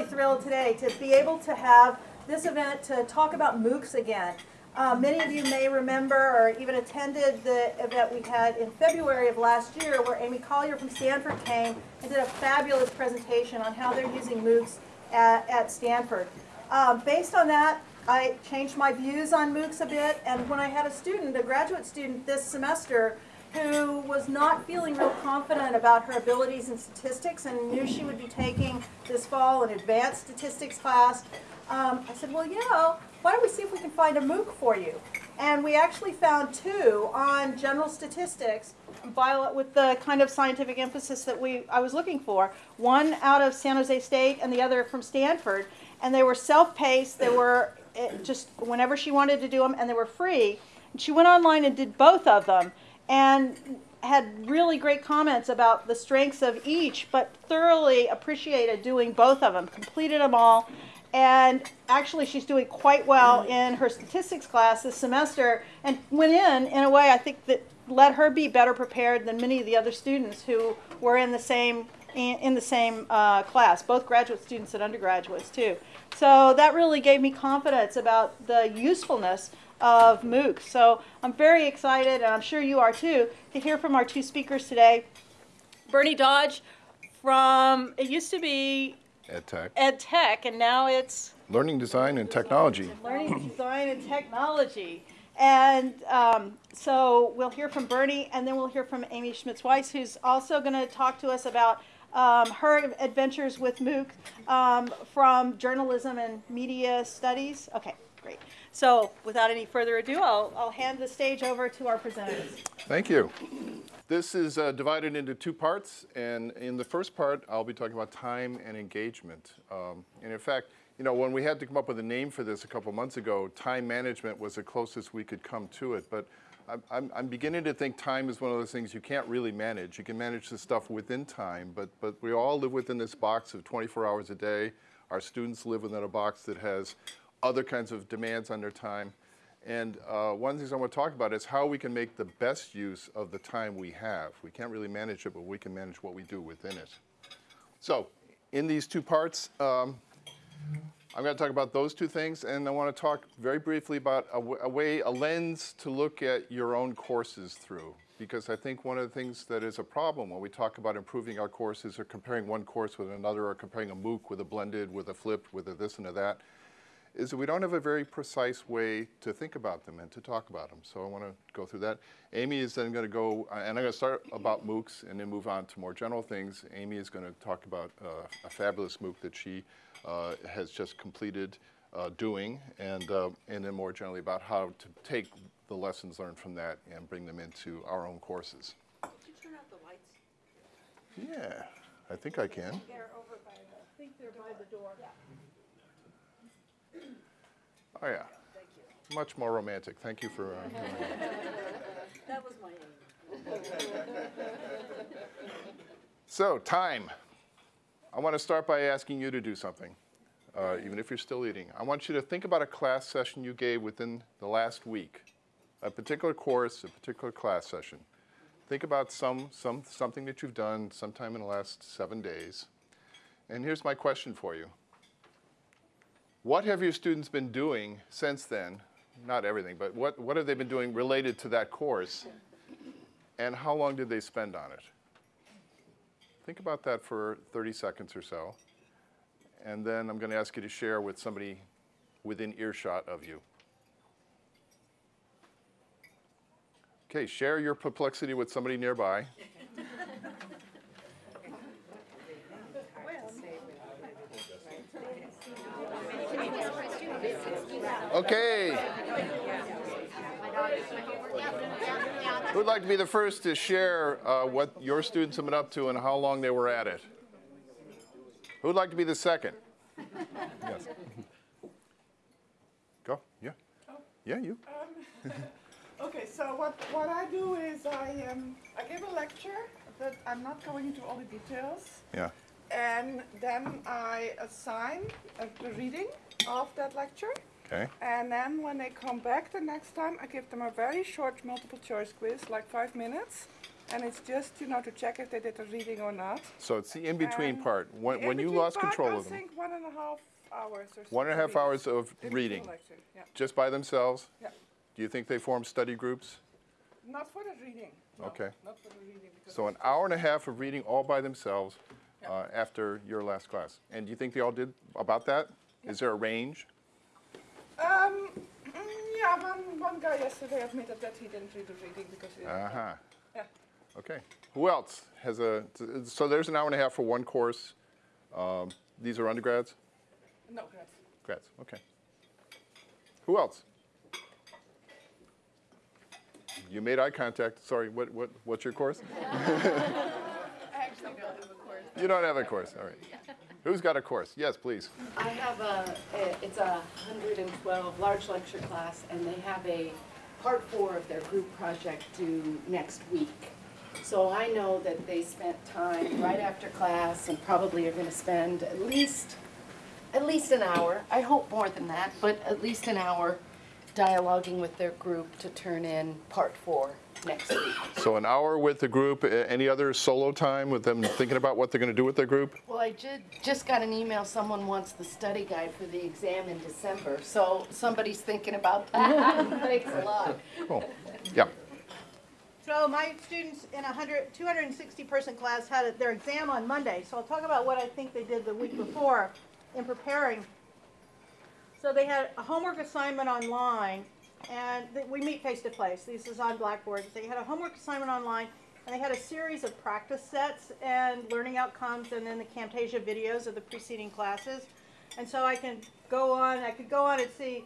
really thrilled today to be able to have this event to talk about MOOCs again. Uh, many of you may remember or even attended the event we had in February of last year where Amy Collier from Stanford came and did a fabulous presentation on how they're using MOOCs at, at Stanford. Uh, based on that, I changed my views on MOOCs a bit, and when I had a student, a graduate student this semester, who was not feeling real confident about her abilities in statistics and knew she would be taking this fall an advanced statistics class, um, I said, well, you know, why don't we see if we can find a MOOC for you? And we actually found two on general statistics with the kind of scientific emphasis that we I was looking for. One out of San Jose State and the other from Stanford. And they were self-paced. They were eh, just whenever she wanted to do them, and they were free. And she went online and did both of them and had really great comments about the strengths of each, but thoroughly appreciated doing both of them, completed them all. And actually, she's doing quite well in her statistics class this semester and went in in a way I think that let her be better prepared than many of the other students who were in the same in the same uh, class, both graduate students and undergraduates too. So that really gave me confidence about the usefulness of MOOCs. So I'm very excited, and I'm sure you are too, to hear from our two speakers today. Bernie Dodge from, it used to be Ed Tech. Ed Tech, and now it's Learning Design and Technology. Learning Design and Technology. And um, so we'll hear from Bernie, and then we'll hear from Amy Schmitz-Weiss, who's also going to talk to us about um, her adventures with MOOC um, from journalism and media studies. Okay, great. So without any further ado, I'll, I'll hand the stage over to our presenters. Thank you. This is uh, divided into two parts, and in the first part, I'll be talking about time and engagement. Um, and in fact, you know, when we had to come up with a name for this a couple months ago, time management was the closest we could come to it. But I'm, I'm, beginning to think time is one of those things you can't really manage. You can manage the stuff within time, but, but we all live within this box of 24 hours a day. Our students live within a box that has other kinds of demands on their time. And uh, one of the things I want to talk about is how we can make the best use of the time we have. We can't really manage it, but we can manage what we do within it. So in these two parts, um, I'm going to talk about those two things, and I want to talk very briefly about a, a way, a lens to look at your own courses through. Because I think one of the things that is a problem when we talk about improving our courses or comparing one course with another or comparing a MOOC with a blended, with a flipped, with a this and a that, is that we don't have a very precise way to think about them and to talk about them. So I want to go through that. Amy is then going to go, uh, and I'm going to start about MOOCs and then move on to more general things. Amy is going to talk about uh, a fabulous MOOC that she uh, has just completed uh, doing, and, uh, and then more generally about how to take the lessons learned from that and bring them into our own courses. Could you turn out the lights? Yeah, I think I can. They're over by the, I think they're by the door. Yeah. Oh, yeah. Much more romantic. Thank you for. Uh, that was my aim. so, time. I want to start by asking you to do something, uh, even if you're still eating. I want you to think about a class session you gave within the last week, a particular course, a particular class session. Think about some, some, something that you've done sometime in the last seven days. And here's my question for you. What have your students been doing since then? Not everything, but what, what have they been doing related to that course? And how long did they spend on it? Think about that for 30 seconds or so. And then I'm going to ask you to share with somebody within earshot of you. Okay, share your perplexity with somebody nearby. Okay. Who'd like to be the first to share uh, what your students have been up to and how long they were at it? Who'd like to be the second? Yes. Go. Yeah. Yeah, you. Um, okay, so what, what I do is I, um, I give a lecture, but I'm not going into all the details. Yeah. And then I assign a, a reading of that lecture. Okay. And then when they come back the next time, I give them a very short multiple choice quiz, like five minutes. and it's just you know to check if they did the reading or not. So it's the in-between part, when, the when you lost part, control I of them. I think one and a half hours or so. One and a half hours of reading, Yeah. just by themselves? yeah. Do you think they form study groups? Not for the reading. no, Okay. Not for the reading. because So an hour and a half of reading all by themselves uh, after your last class. And do you think they all did about that? Is there a range? Um, mm, yeah, one, one guy yesterday admitted that he didn't read the reading because he didn't. Uh-huh. Yeah. Okay. Who else has a, so there's an hour and a half for one course. Um, These are undergrads? No, grads. Grads, okay. Who else? You made eye contact. Sorry, what, what, what's your course? I actually don't have a course. You don't have a course, all right. Who's got a course? Yes, please. I have a, it's a 112 large lecture class, and they have a part four of their group project due next week. So I know that they spent time right after class and probably are gonna spend at least, at least an hour. I hope more than that, but at least an hour dialoguing with their group to turn in part four next week. So an hour with the group. Any other solo time with them thinking about what they're going to do with their group? Well, I did, just got an email, someone wants the study guide for the exam in December, so somebody's thinking about that. Thanks a lot. Cool. Yeah. So my students in a 100, 260 person class had their exam on Monday. So I'll talk about what I think they did the week before in preparing. So they had a homework assignment online and we meet face to face. This is on Blackboard. They had a homework assignment online and they had a series of practice sets and learning outcomes and then the Camtasia videos of the preceding classes. And so I can go on, I could go on and see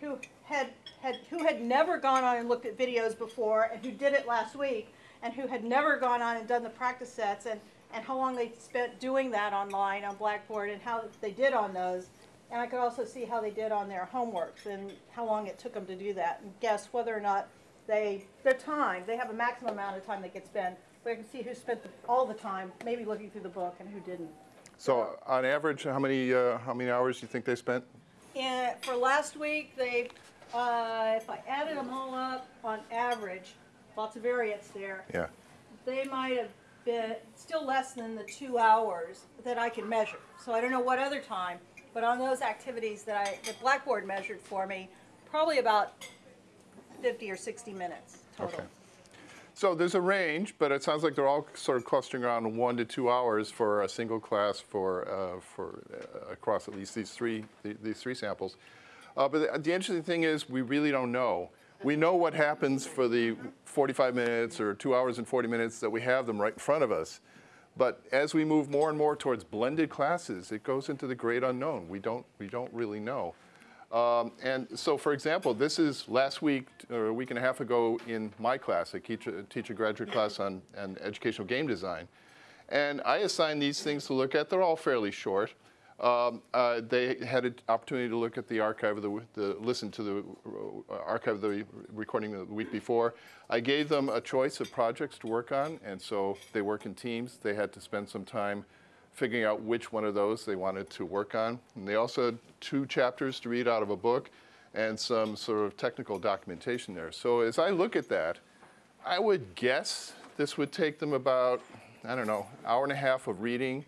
who had, had who had never gone on and looked at videos before and who did it last week and who had never gone on and done the practice sets and, and how long they spent doing that online on Blackboard and how they did on those. And I could also see how they did on their homeworks and how long it took them to do that and guess whether or not they, their time, they have a maximum amount of time they could spend. But I can see who spent the, all the time, maybe looking through the book and who didn't. So on average, how many, uh, how many hours do you think they spent? And for last week, they, uh, if I added them all up, on average, lots of variance there, Yeah. they might have been still less than the two hours that I can measure. So I don't know what other time, but on those activities that I, Blackboard measured for me, probably about 50 or 60 minutes total. Okay. So there's a range, but it sounds like they're all sort of clustering around one to two hours for a single class for, uh, for uh, across at least these three, th- these three samples. Uh, but the, the interesting thing is we really don't know. We know what happens for the 45 minutes or two hours and 40 minutes that we have them right in front of us. But as we move more and more towards blended classes, it goes into the great unknown. We don't, we don't really know. Um, and so, for example, this is last week or a week and a half ago in my class. I teach a, teach a graduate class on educational game design. And I assign these things to look at. They're all fairly short. Um, uh, they had an opportunity to look at the archive of the, the listen to the uh, archive of the recording the week before. I gave them a choice of projects to work on, and so they work in teams. They had to spend some time figuring out which one of those they wanted to work on. And they also had two chapters to read out of a book and some sort of technical documentation there. So as I look at that, I would guess this would take them about, I don't know, hour and a half of reading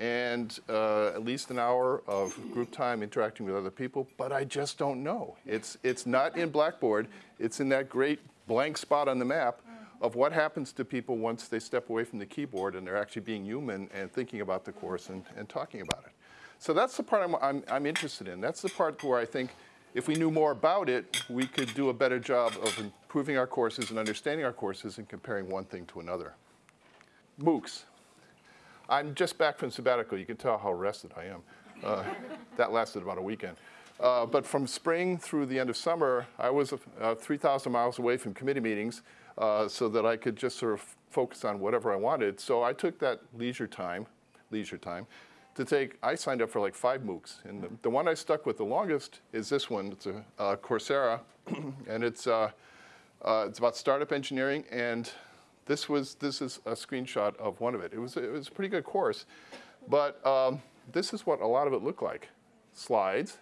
and uh, at least an hour of group time interacting with other people, but I just don't know. It's, it's not in Blackboard, it's in that great blank spot on the map of what happens to people once they step away from the keyboard and they're actually being human and thinking about the course and, and talking about it. So that's the part I'm, I'm, I'm interested in. That's the part where I think if we knew more about it, we could do a better job of improving our courses and understanding our courses and comparing one thing to another. MOOCs. I'm just back from sabbatical. You can tell how rested I am. Uh, that lasted about a weekend. Uh, but from spring through the end of summer, I was uh, 3,000 miles away from committee meetings uh, so that I could just sort of focus on whatever I wanted. So I took that leisure time, leisure time, to take, I signed up for like five MOOCs. And the, the one I stuck with the longest is this one. It's a uh, Coursera, and it's, uh, it's about startup engineering. And this was this is a screenshot of one of it. It was it was a pretty good course, but um, this is what a lot of it looked like: slides,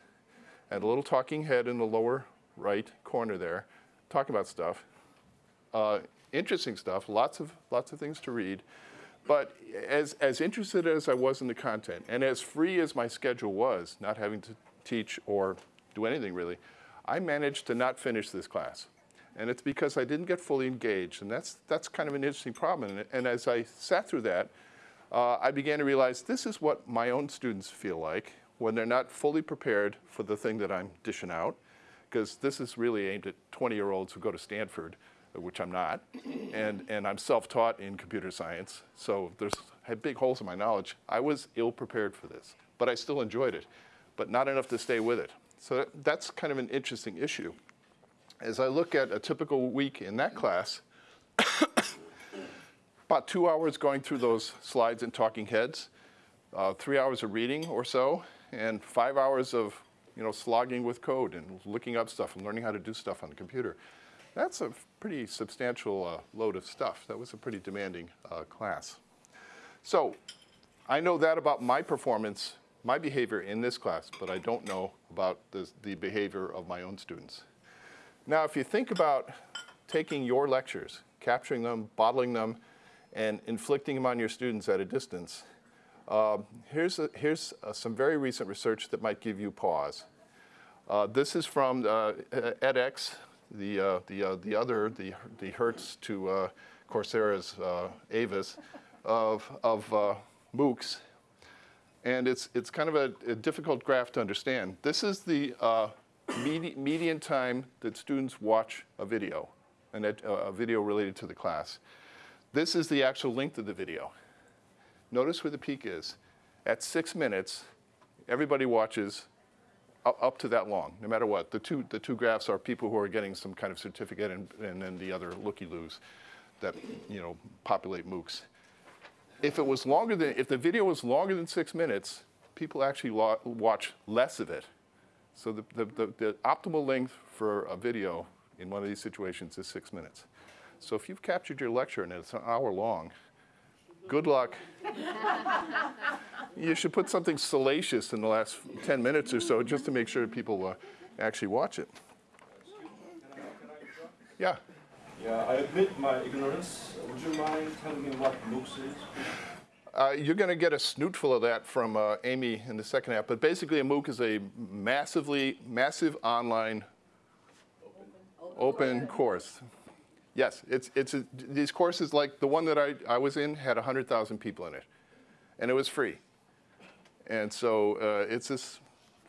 and a little talking head in the lower right corner there, talking about stuff. Uh, interesting stuff, lots of, lots of things to read. But as, as interested as I was in the content, and as free as my schedule was, not having to teach or do anything really, I managed to not finish this class. And it's because I didn't get fully engaged. And that's, that's kind of an interesting problem. And, and as I sat through that, uh, I began to realize this is what my own students feel like when they're not fully prepared for the thing that I'm dishing out. Because this is really aimed at 20 year olds who go to Stanford, which I'm not. And, and I'm self taught in computer science. So there's had big holes in my knowledge. I was ill prepared for this, but I still enjoyed it, but not enough to stay with it. So that, that's kind of an interesting issue. As I look at a typical week in that class, about two hours going through those slides and talking heads, uh, three hours of reading or so, and five hours of you know slogging with code and looking up stuff and learning how to do stuff on the computer. That's a pretty substantial uh, load of stuff. That was a pretty demanding uh, class. So I know that about my performance, my behavior in this class, but I don't know about the, the behavior of my own students. Now, if you think about taking your lectures, capturing them, bottling them, and inflicting them on your students at a distance, uh, here's, a, here's uh, some very recent research that might give you pause. Uh, this is from uh, edX, the, uh, the, uh, the other, the, the Hertz to uh, Coursera's Avis of, of MOOCs. And it's, it's kind of a, a difficult graph to understand. This is the medi median time that students watch a video, an a video related to the class. This is the actual length of the video. Notice where the peak is. At six minutes, everybody watches up, up to that long, no matter what. The two, the two graphs are people who are getting some kind of certificate and, and then the other looky-loos that, you know, populate MOOCs. If it was longer than, if the video was longer than six minutes, people actually watch less of it so the, the, the, the, optimal length for a video in one of these situations is six minutes. So if you've captured your lecture and it's an hour long, good luck. you should put something salacious in the last 10 minutes or so just to make sure people uh, actually watch it. Yeah. Yeah, I admit my ignorance. Would you mind telling me what MOOCs is? Uh, you're going to get a snootful of that from uh, Amy in the second half. But basically, a MOOC is a massively, massive online open, open course. Yes, it's, it's a, these courses like the one that I, I was in had 100,000 people in it. And it was free. And so uh, it's this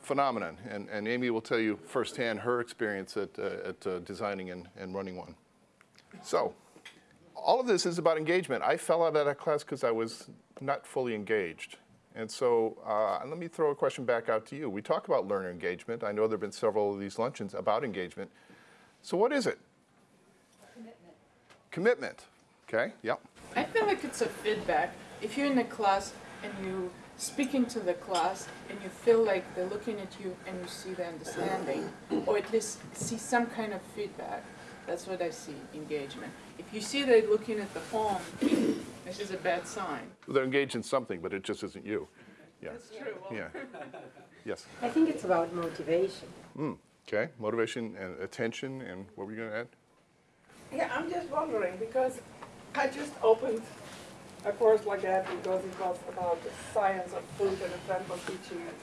phenomenon. And, and Amy will tell you firsthand her experience at, uh, at uh, designing and, and running one. So all of this is about engagement. I fell out of that class because I was not fully engaged. And so uh, let me throw a question back out to you. We talk about learner engagement. I know there have been several of these luncheons about engagement. So what is it? Commitment. Commitment. Okay, yep. I feel like it's a feedback. If you're in a class and you're speaking to the class and you feel like they're looking at you and you see the understanding, or at least see some kind of feedback, that's what I see, engagement. If you see they're looking at the phone, this is a bad sign. They're engaged in something, but it just isn't you. Yeah. That's true. Yeah. Yes. I think it's about motivation. Mm. Okay. Motivation and attention, and what were you going to add? Yeah, I'm just wondering because I just opened a course like that because it was about the science of food and a friend was teaching it.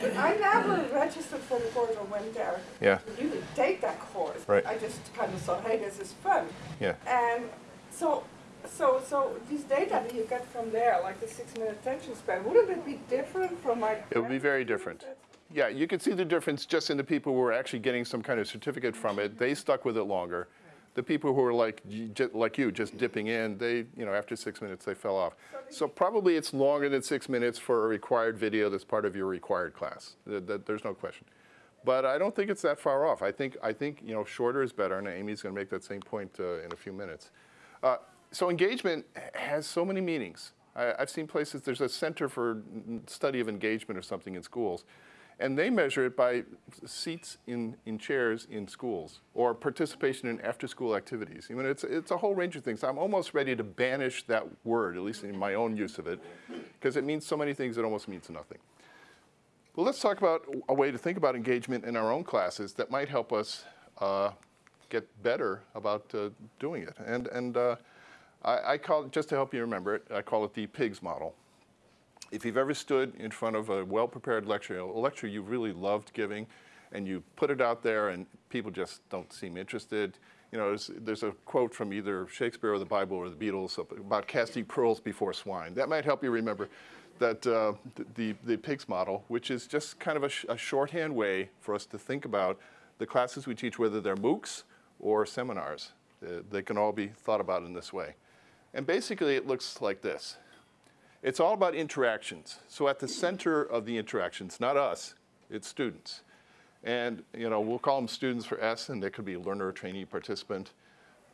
I never registered for the course or went there. Yeah. You could take that course. Right. I just kind of thought, hey, this is fun. Yeah. And so, so, so these data that you get from there, like the six-minute attention span, wouldn't it be different from my? It would be very different. Yeah, you can see the difference just in the people who were actually getting some kind of certificate from it. They stuck with it longer. The people who are like like you, just dipping in, they, you know, after six minutes, they fell off. So probably it's longer than six minutes for a required video that's part of your required class. There's no question. But I don't think it's that far off. I think, I think you know, shorter is better, and Amy's going to make that same point uh, in a few minutes. Uh, so engagement has so many meanings. I, I've seen places, there's a center for study of engagement or something in schools. And they measure it by seats in, in chairs in schools or participation in after-school activities. I mean, it's, it's a whole range of things. I'm almost ready to banish that word, at least in my own use of it, because it means so many things it almost means nothing. Well, let's talk about a way to think about engagement in our own classes that might help us uh, get better about uh, doing it. And, and uh, I, I call it, just to help you remember it, I call it the PIGS model. If you've ever stood in front of a well-prepared lecture, a lecture you really loved giving, and you put it out there and people just don't seem interested, you know, there's, there's a quote from either Shakespeare or the Bible or the Beatles about casting pearls before swine. That might help you remember that uh, the, the PIGS model, which is just kind of a, sh a, shorthand way for us to think about the classes we teach, whether they're MOOCs or seminars. They can all be thought about in this way. And basically it looks like this. It's all about interactions. So at the center of the interactions, not us, it's students. And you know, we'll call them students for S, and they could be learner, trainee, participant.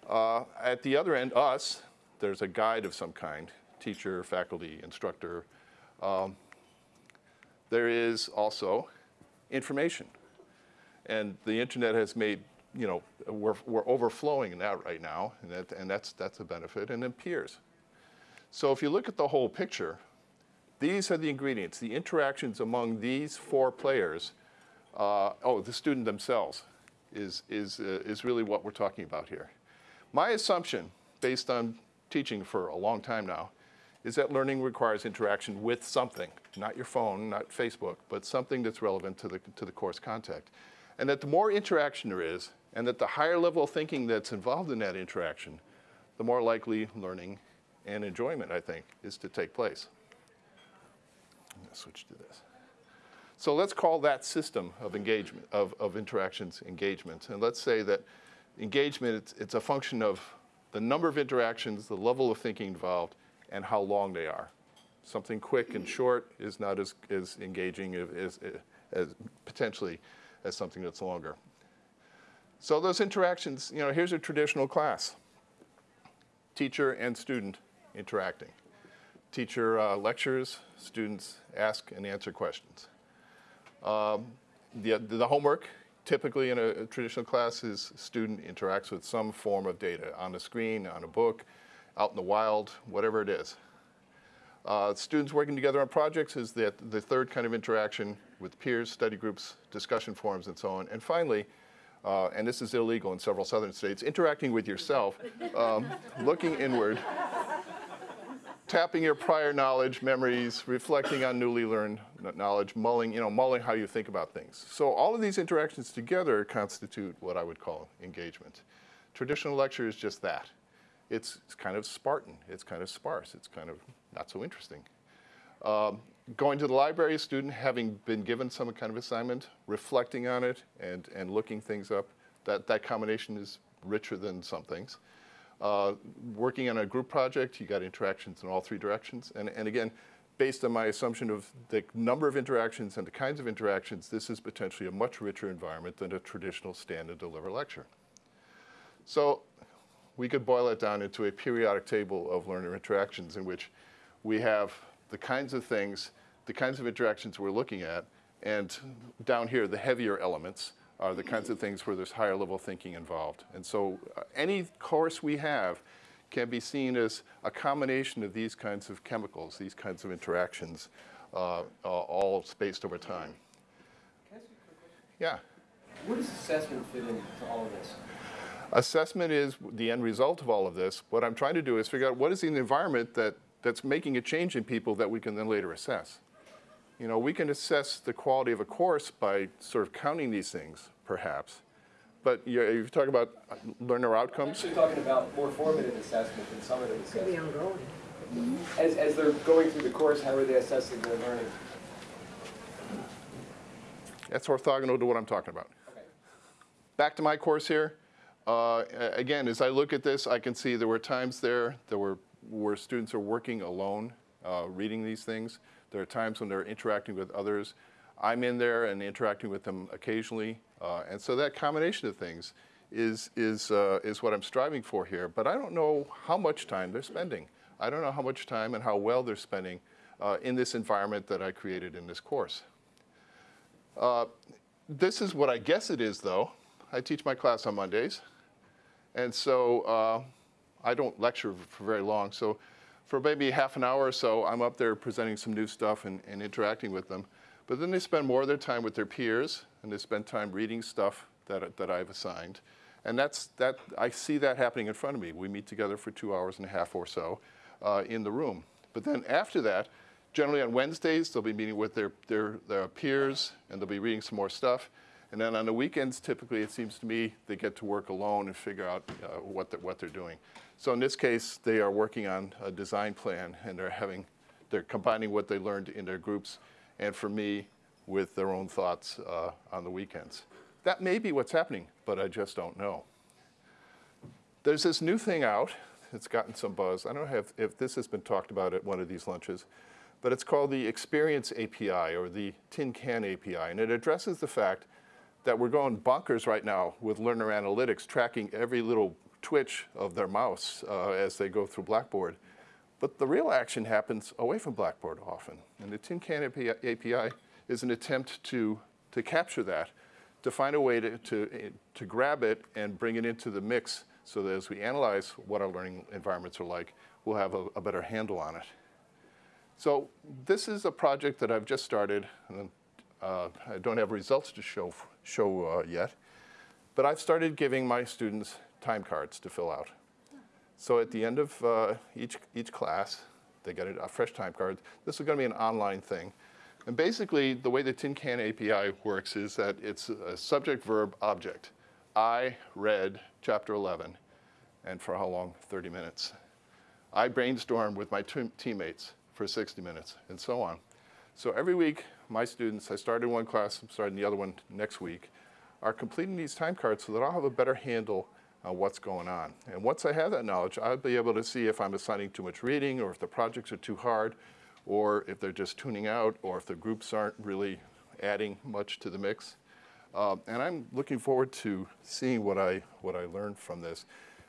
Uh, at the other end, us, there's a guide of some kind, teacher, faculty, instructor. Um, there is also information. And the internet has made, you know, we're, we're overflowing in that right now, and, that, and that's, that's a benefit. And then peers. So if you look at the whole picture, these are the ingredients, the interactions among these four players uh, oh, the student themselves is, is, uh, is really what we're talking about here. My assumption, based on teaching for a long time now, is that learning requires interaction with something, not your phone, not Facebook, but something that's relevant to the, to the course content. And that the more interaction there is, and that the higher level of thinking that's involved in that interaction, the more likely learning and enjoyment, I think, is to take place. Switch to this. So let's call that system of engagement, of, of interactions engagement. And let's say that engagement, it's, it's a function of the number of interactions, the level of thinking involved, and how long they are. Something quick and short is not as, as engaging as, as potentially as something that's longer. So those interactions, you know, here's a traditional class. Teacher and student interacting. Teacher uh, lectures, students ask and answer questions. Um, the, the homework, typically in a, a, traditional class, is student interacts with some form of data on a screen, on a book, out in the wild, whatever it is. Uh, students working together on projects is the, the third kind of interaction with peers, study groups, discussion forums, and so on. And finally, uh, and this is illegal in several southern states, interacting with yourself, um, looking inward, tapping your prior knowledge, memories, reflecting on newly learned knowledge, mulling, you know, mulling how you think about things. So all of these interactions together constitute what I would call engagement. Traditional lecture is just that. It's, it's kind of Spartan. It's kind of sparse. It's kind of not so interesting. Um, going to the library, a student having been given some kind of assignment, reflecting on it and, and looking things up, that, that combination is richer than some things. Uh, working on a group project, you got interactions in all three directions. And, and again, based on my assumption of the number of interactions and the kinds of interactions, this is potentially a much richer environment than a traditional stand and deliver lecture. So we could boil it down into a periodic table of learner interactions in which we have the kinds of things, the kinds of interactions we're looking at, and down here, the heavier elements, are the kinds of things where there's higher level thinking involved. And so uh, any course we have can be seen as a combination of these kinds of chemicals, these kinds of interactions, uh, uh, all spaced over time. Yeah. Where does assessment fit into all of this? Assessment is the end result of all of this. What I'm trying to do is figure out what is the environment that, that's making a change in people that we can then later assess. You know, we can assess the quality of a course by sort of counting these things, perhaps. But you're, you're talking about learner I'm outcomes? actually talking about more formative assessment than summative Could be assessment. ongoing. As, as they're going through the course, how are they assessing their learning? That's orthogonal to what I'm talking about. Okay. Back to my course here. Uh, again, as I look at this, I can see there were times there, there were where students are working alone, uh, reading these things. There are times when they're interacting with others. I'm in there and interacting with them occasionally. Uh, and so that combination of things is, is, uh, is what I'm striving for here. But I don't know how much time they're spending. I don't know how much time and how well they're spending uh, in this environment that I created in this course. Uh, this is what I guess it is, though. I teach my class on Mondays. And so uh, I don't lecture for very long. So for maybe half an hour or so, I'm up there presenting some new stuff and, and interacting with them. But then they spend more of their time with their peers, and they spend time reading stuff that, that I've assigned. And that's, that, I see that happening in front of me. We meet together for two hours and a half or so uh, in the room. But then after that, generally on Wednesdays, they'll be meeting with their, their, their peers and they'll be reading some more stuff. And then on the weekends, typically, it seems to me, they get to work alone and figure out uh, what, they're, what they're doing. So in this case, they are working on a design plan and they're having, they're combining what they learned in their groups and for me, with their own thoughts uh, on the weekends. That may be what's happening, but I just don't know. There's this new thing out. It's gotten some buzz. I don't know if, if this has been talked about at one of these lunches, but it's called the Experience API or the Tin Can API, and it addresses the fact that we're going bonkers right now with learner analytics, tracking every little twitch of their mouse uh, as they go through Blackboard. But the real action happens away from Blackboard often. And the Tin Can API, is an attempt to, to capture that, to find a way to, to, to grab it and bring it into the mix so that as we analyze what our learning environments are like, we'll have a, a better handle on it. So this is a project that I've just started, and uh, I don't have results to show, show uh, yet, but I've started giving my students time cards to fill out. So at the end of uh, each, each class, they get a, fresh time card. This is going to be an online thing. And basically, the way the Tin Can API works is that it's a subject, verb, object. I read chapter 11, and for how long? 30 minutes. I brainstormed with my teammates for 60 minutes, and so on. So every week, my students, I started one class, I'm starting the other one next week, are completing these time cards so that I'll have a better handle on what's going on. And once I have that knowledge, I'll be able to see if I'm assigning too much reading or if the projects are too hard or if they're just tuning out or if the groups aren't really adding much to the mix. Um, and I'm looking forward to seeing what I, what I learned from this.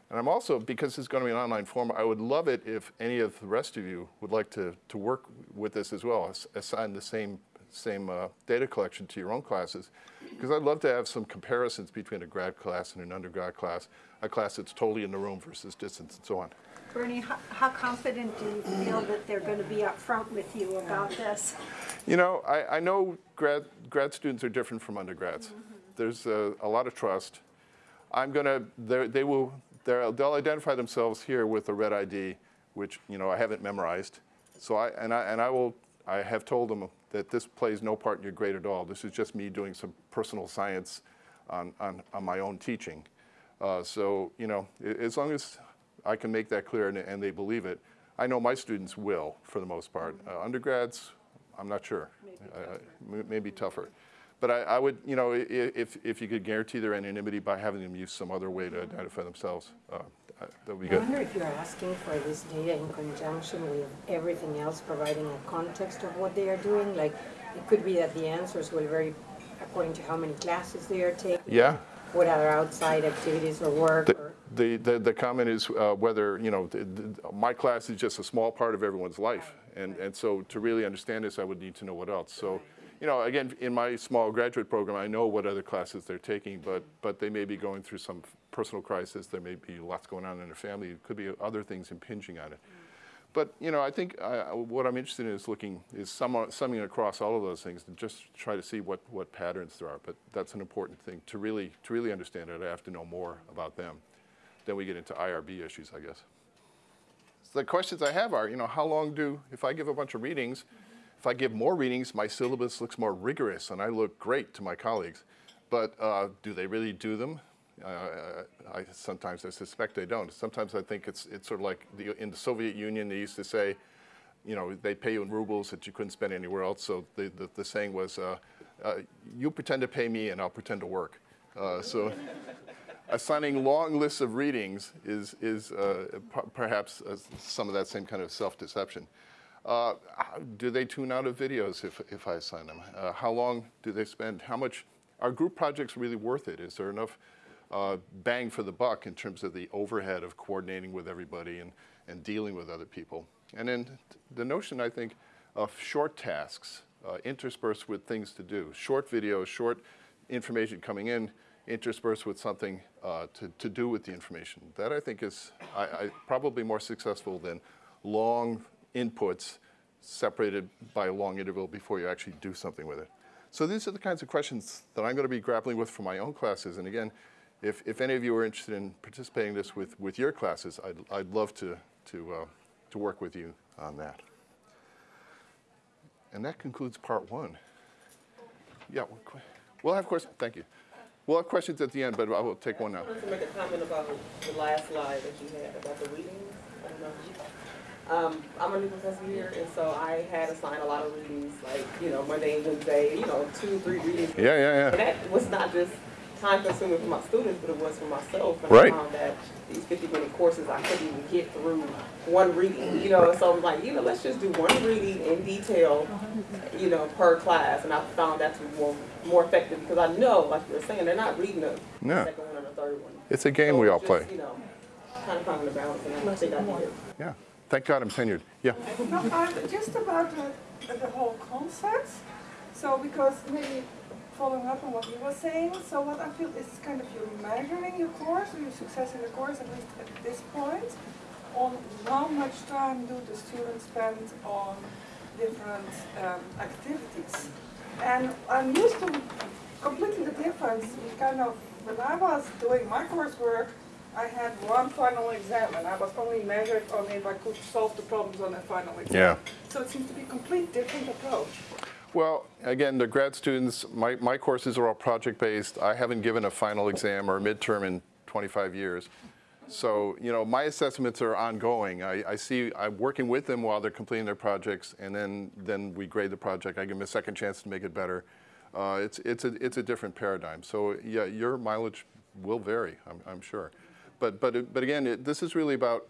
And I'm also, because it's going to be an online form, I would love it if any of the rest of you would like to, to work with this as well, assign the same, same uh, data collection to your own classes. Because I'd love to have some comparisons between a grad class and an undergrad class, a class that's totally in the room versus distance and so on. Bernie, how, how confident do you feel that they're going to be upfront with you about this? You know, I, I know grad, grad students are different from undergrads. Mm -hmm. There's a, a, lot of trust. I'm going to, they will, they'll identify themselves here with a red ID, which, you know, I haven't memorized. So I, and I, and I will, I have told them that this plays no part in your grade at all. This is just me doing some personal science on, on, on my own teaching. Uh, so, you know, as long as I can make that clear and, and, they believe it, I know my students will, for the most part. Uh, undergrads, I'm not sure. Maybe tougher. Uh, maybe tougher. But I, I, would, you know, if, if you could guarantee their anonymity by having them use some other way to identify themselves, uh, that would be good. I wonder if you're asking for this data in conjunction with everything else, providing a context of what they are doing. Like, it could be that the answers will vary according to how many classes they are taking. Yeah. What other outside activities or work. The, or the, the, the, comment is uh, whether, you know, the, the, my class is just a small part of everyone's life. And, and so to really understand this, I would need to know what else. So you know, again, in my small graduate program, I know what other classes they're taking, but, but they may be going through some personal crisis. There may be lots going on in their family. It could be other things impinging on it. But, you know, I think uh, what I'm interested in is looking, is sum, summing across all of those things and just try to see what, what patterns there are. But that's an important thing. To really, to really understand it, I have to know more about them. Then we get into IRB issues, I guess. So the questions I have are, you know, how long do, if I give a bunch of readings, if I give more readings, my syllabus looks more rigorous and I look great to my colleagues. But uh, do they really do them? Uh, I, sometimes I suspect they don't. Sometimes I think it's, it's sort of like the, in the Soviet Union, they used to say, you know, they pay you in rubles that you couldn't spend anywhere else. So the, the, the saying was, uh, uh you pretend to pay me and I'll pretend to work. Uh, so assigning long lists of readings is, is uh, perhaps some of that same kind of self-deception. Uh, do they tune out of videos if, if I assign them? Uh, how long do they spend? How much, are group projects really worth it? Is there enough uh, bang for the buck in terms of the overhead of coordinating with everybody and, and dealing with other people? And then the notion, I think, of short tasks uh, interspersed with things to do. Short videos, short information coming in, interspersed with something uh, to, to do with the information. That I think is I, I, probably more successful than long inputs separated by a long interval before you actually do something with it. So these are the kinds of questions that I'm going to be grappling with for my own classes. And again, if, if any of you are interested in participating in this with, with your classes, I'd, I'd love to, to, uh, to work with you on that. And that concludes part one. Yeah, we'll have questions, thank you. We'll have questions at the end, but I will take one now. I wanted to make a comment about the last slide that you had about the readings. I. Um, I'm a new professor here, and so I had assigned a lot of readings, like, you know, Monday and Wednesday, you know, two, three readings. Yeah, yeah, yeah. And that was not just time consuming for my students, but it was for myself. And Right. I found that these fifty minute courses, I couldn't even get through one reading, you know, and so I'm like, you know, let's just do one reading in detail, you know, per class. And I found that to be more, more effective because I know, like you were saying, they're not reading the No. second one or the third one. It's a game So we all just, play. You know, kind of finding the balance, and I think I did. Yeah. Thank God I'm tenured. Yeah. No, just about the, the whole concept. So because maybe following up on what you were saying, so what I feel is kind of you're measuring your course or your success in the course, at least at this point, on how much time do the students spend on different um, activities. And I'm used to completely the difference, kind of, when I was doing my coursework, I had one final exam and I was only measured on if I could solve the problems on that final exam. Yeah. So it seems to be a complete different approach. Well, again, the grad students, my, my courses are all project-based. I haven't given a final exam or a midterm in 25 years. So, you know, my assessments are ongoing. I, I see, I'm working with them while they're completing their projects, and then, then we grade the project. I give them a second chance to make it better. Uh, it's, it's, a, it's a different paradigm. So, yeah, your mileage will vary, I'm, I'm sure. But, but, but again, it, this is really about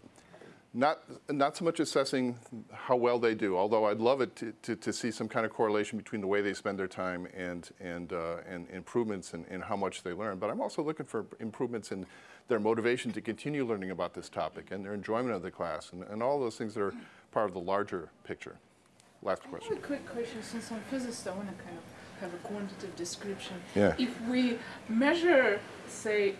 not, not so much assessing how well they do, although I'd love it to, to, to see some kind of correlation between the way they spend their time and, and, uh, and improvements in, in how much they learn. But I'm also looking for improvements in their motivation to continue learning about this topic and their enjoyment of the class and, and all those things that are part of the larger picture. Last I have question. a quick question, since I'm a physicist, I want to kind of have a quantitative description. Yeah. If we measure, say,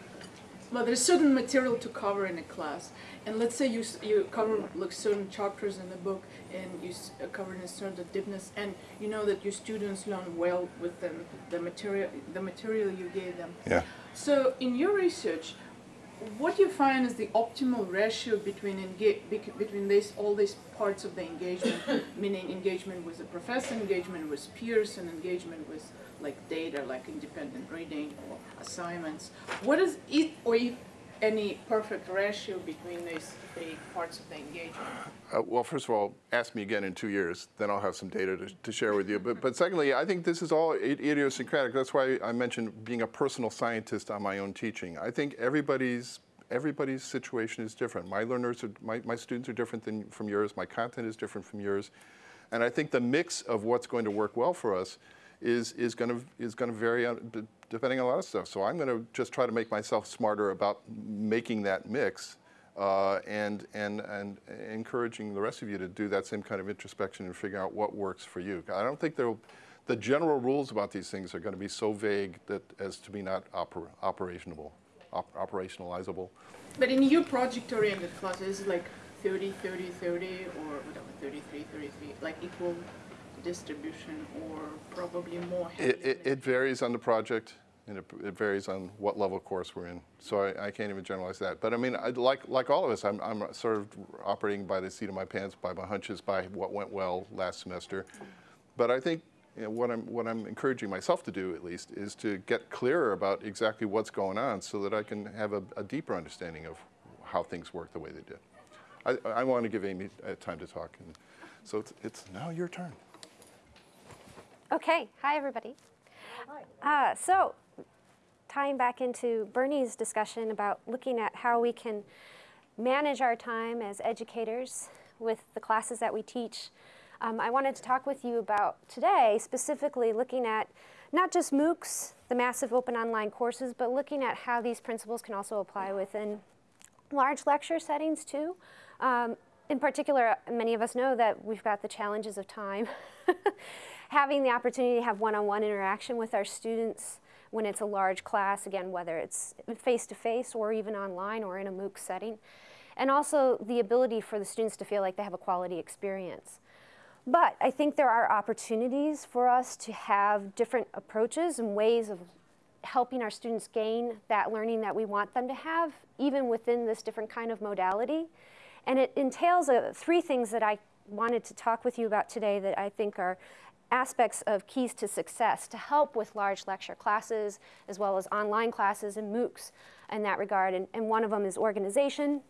well, there's certain material to cover in a class, and let's say you, you cover like certain chapters in the book, and you s- uh, cover in a certain deepness, and you know that your students learn well within the material, the material you gave them. Yeah. So in your research, what you find is the optimal ratio between between this all these parts of the engagement, meaning engagement with the professor, engagement with peers, and engagement with like data, like independent reading or assignments. What is it, or if any perfect ratio between these three parts of the engagement? Uh, well, first of all, ask me again in two years, then I'll have some data to, to share with you. But, but secondly, I think this is all idiosyncratic. That's why I mentioned being a personal scientist on my own teaching. I think everybody's everybody's situation is different. My learners, are, my, my students are different than from yours. My content is different from yours, and I think the mix of what's going to work well for us is is going to is going to vary on, depending on a lot of stuff. So I'm going to just try to make myself smarter about making that mix uh, and, and, and encouraging the rest of you to do that same kind of introspection and figure out what works for you. I don't think there the general rules about these things are going to be so vague that as to be not oper, operationable, op, operationalizable. But in your project-oriented classes, like 30, 30, 30, or whatever, 33, 33, like equal distribution, or probably more? It, it, it varies on the project, and it, it varies on what level course we're in. So I, I can't even generalize that. But I mean, I, like like all of us, I'm, I'm sort of operating by the seat of my pants, by my hunches, by what went well last semester. But I think you know, what I'm what I'm encouraging myself to do, at least, is to get clearer about exactly what's going on, so that I can have a, a deeper understanding of how things work the way they did. I, I want to give Amy uh, time to talk, and so it's, it's now your turn. Okay, hi everybody. Uh, so, tying back into Bernie's discussion about looking at how we can manage our time as educators with the classes that we teach, um, I wanted to talk with you about today specifically looking at not just MOOCs, the massive open online courses, but looking at how these principles can also apply within large lecture settings too. Um, in particular, many of us know that we've got the challenges of time. Having the opportunity to have one-on-one interaction with our students when it's a large class, again, whether it's face-to-face or even online or in a MOOC setting. And also the ability for the students to feel like they have a quality experience. But I think there are opportunities for us to have different approaches and ways of helping our students gain that learning that we want them to have, even within this different kind of modality. And it entails uh, three things that I wanted to talk with you about today that I think are aspects of keys to success to help with large lecture classes as well as online classes and MOOCs in that regard. And, and one of them is organization.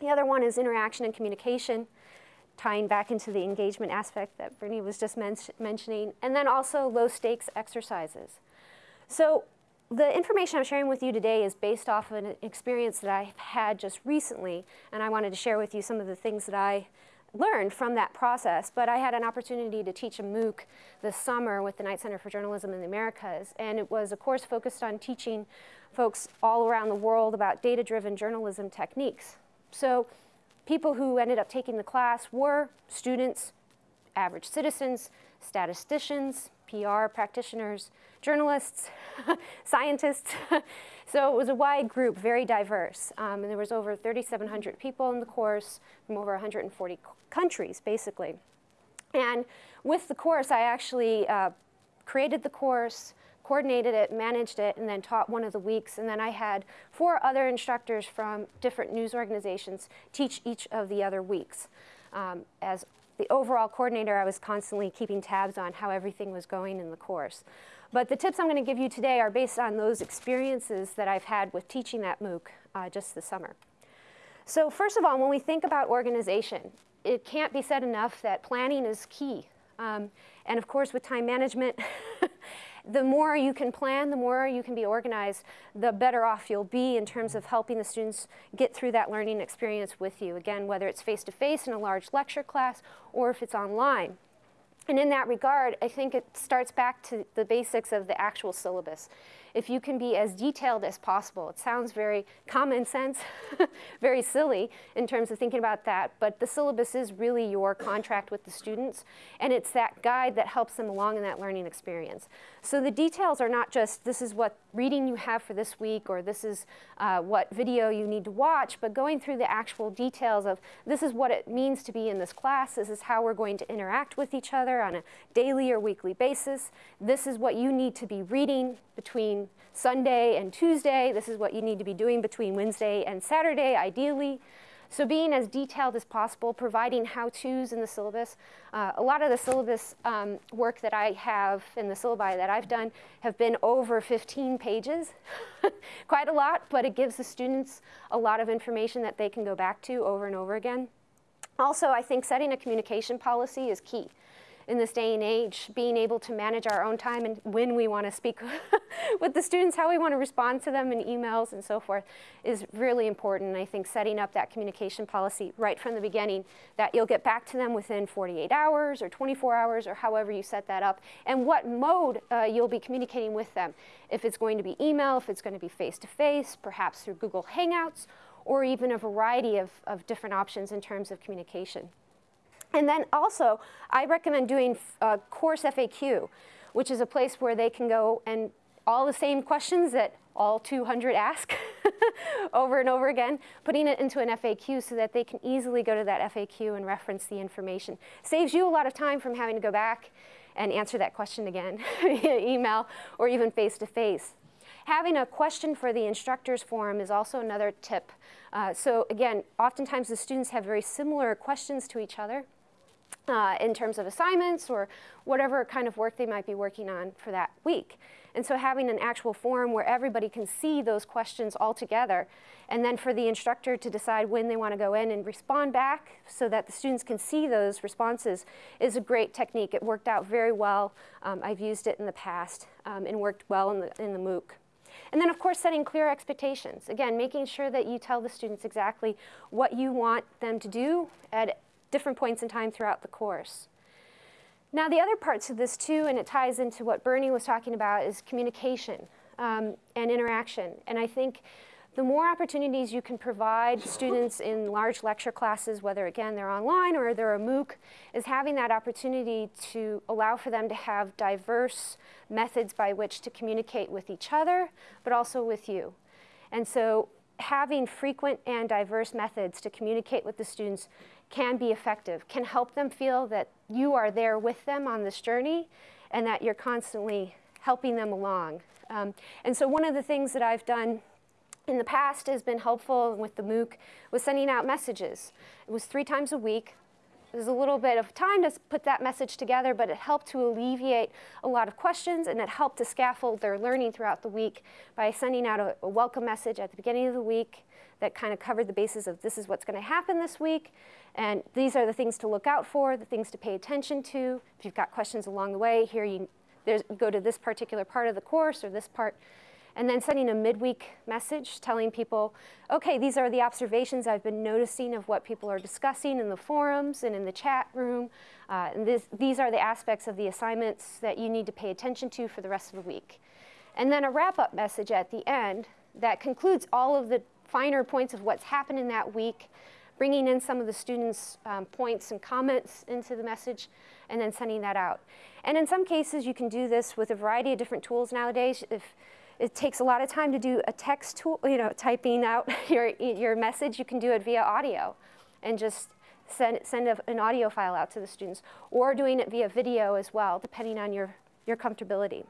The other one is interaction and communication, tying back into the engagement aspect that Bernie was just men mentioning. And then also low stakes exercises. So the information I'm sharing with you today is based off of an experience that I've had just recently, and I wanted to share with you some of the things that I learned from that process. But I had an opportunity to teach a MOOC this summer with the Knight Center for Journalism in the Americas, and it was a course focused on teaching folks all around the world about data-driven journalism techniques. So people who ended up taking the class were students, average citizens, statisticians, PR practitioners, journalists, scientists. so it was a wide group, very diverse. Um, and there was over 3,700 people in the course from over 140 countries, basically. And with the course, I actually uh, created the course, coordinated it, managed it, and then taught one of the weeks. And then I had four other instructors from different news organizations teach each of the other weeks. Um, as the overall coordinator, I was constantly keeping tabs on how everything was going in the course. But the tips I'm going to give you today are based on those experiences that I've had with teaching that MOOC uh, just this summer. So first of all, when we think about organization, it can't be said enough that planning is key. Um, and of course, with time management, the more you can plan, the more you can be organized, the better off you'll be in terms of helping the students get through that learning experience with you. Again, whether it's face-to-face -face in a large lecture class or if it's online. And in that regard, I think it starts back to the basics of the actual syllabus if you can be as detailed as possible. It sounds very common sense, very silly in terms of thinking about that, but the syllabus is really your contract with the students, and it's that guide that helps them along in that learning experience. So the details are not just this is what reading you have for this week or this is uh, what video you need to watch, but going through the actual details of this is what it means to be in this class, this is how we're going to interact with each other on a daily or weekly basis, this is what you need to be reading between Sunday and Tuesday. This is what you need to be doing between Wednesday and Saturday, ideally. So being as detailed as possible, providing how-tos in the syllabus. Uh, a lot of the syllabus um, work that I have in the syllabi that I've done have been over 15 pages. Quite a lot, but it gives the students a lot of information that they can go back to over and over again. Also, I think setting a communication policy is key in this day and age, being able to manage our own time and when we want to speak with the students, how we want to respond to them in emails and so forth is really important. And I think setting up that communication policy right from the beginning, that you'll get back to them within 48 hours or 24 hours or however you set that up, and what mode uh, you'll be communicating with them. If it's going to be email, if it's going to be face-to-face, -face, perhaps through Google Hangouts, or even a variety of, of different options in terms of communication. And then also, I recommend doing a course FAQ, which is a place where they can go and all the same questions that all 200 ask over and over again, putting it into an FAQ so that they can easily go to that FAQ and reference the information. Saves you a lot of time from having to go back and answer that question again via email or even face-to-face. -face. Having a question for the instructors forum is also another tip. Uh, so again, oftentimes the students have very similar questions to each other uh, in terms of assignments or whatever kind of work they might be working on for that week. And so having an actual forum where everybody can see those questions all together and then for the instructor to decide when they want to go in and respond back so that the students can see those responses is a great technique. It worked out very well. Um, I've used it in the past um, and worked well in the, in the MOOC. And then of course setting clear expectations. Again, making sure that you tell the students exactly what you want them to do at different points in time throughout the course. Now the other parts of this too, and it ties into what Bernie was talking about, is communication um, and interaction. And I think the more opportunities you can provide students in large lecture classes, whether again they're online or they're a MOOC, is having that opportunity to allow for them to have diverse methods by which to communicate with each other, but also with you. And so having frequent and diverse methods to communicate with the students can be effective, can help them feel that you are there with them on this journey and that you're constantly helping them along. Um, and so one of the things that I've done in the past has been helpful with the MOOC was sending out messages. It was three times a week. Was a little bit of time to put that message together, but it helped to alleviate a lot of questions and it helped to scaffold their learning throughout the week by sending out a, a welcome message at the beginning of the week that kind of covered the basis of this is what's going to happen this week, and these are the things to look out for, the things to pay attention to. If you've got questions along the way, here you go to this particular part of the course or this part and then sending a midweek message telling people, okay, these are the observations I've been noticing of what people are discussing in the forums and in the chat room. Uh, and this, these are the aspects of the assignments that you need to pay attention to for the rest of the week. And then a wrap-up message at the end that concludes all of the finer points of what's happened in that week, bringing in some of the students' um, points and comments into the message, and then sending that out. And in some cases, you can do this with a variety of different tools nowadays. If it takes a lot of time to do a text tool, you know, typing out your, your message. You can do it via audio and just send, send a, an audio file out to the students or doing it via video as well, depending on your, your comfortability.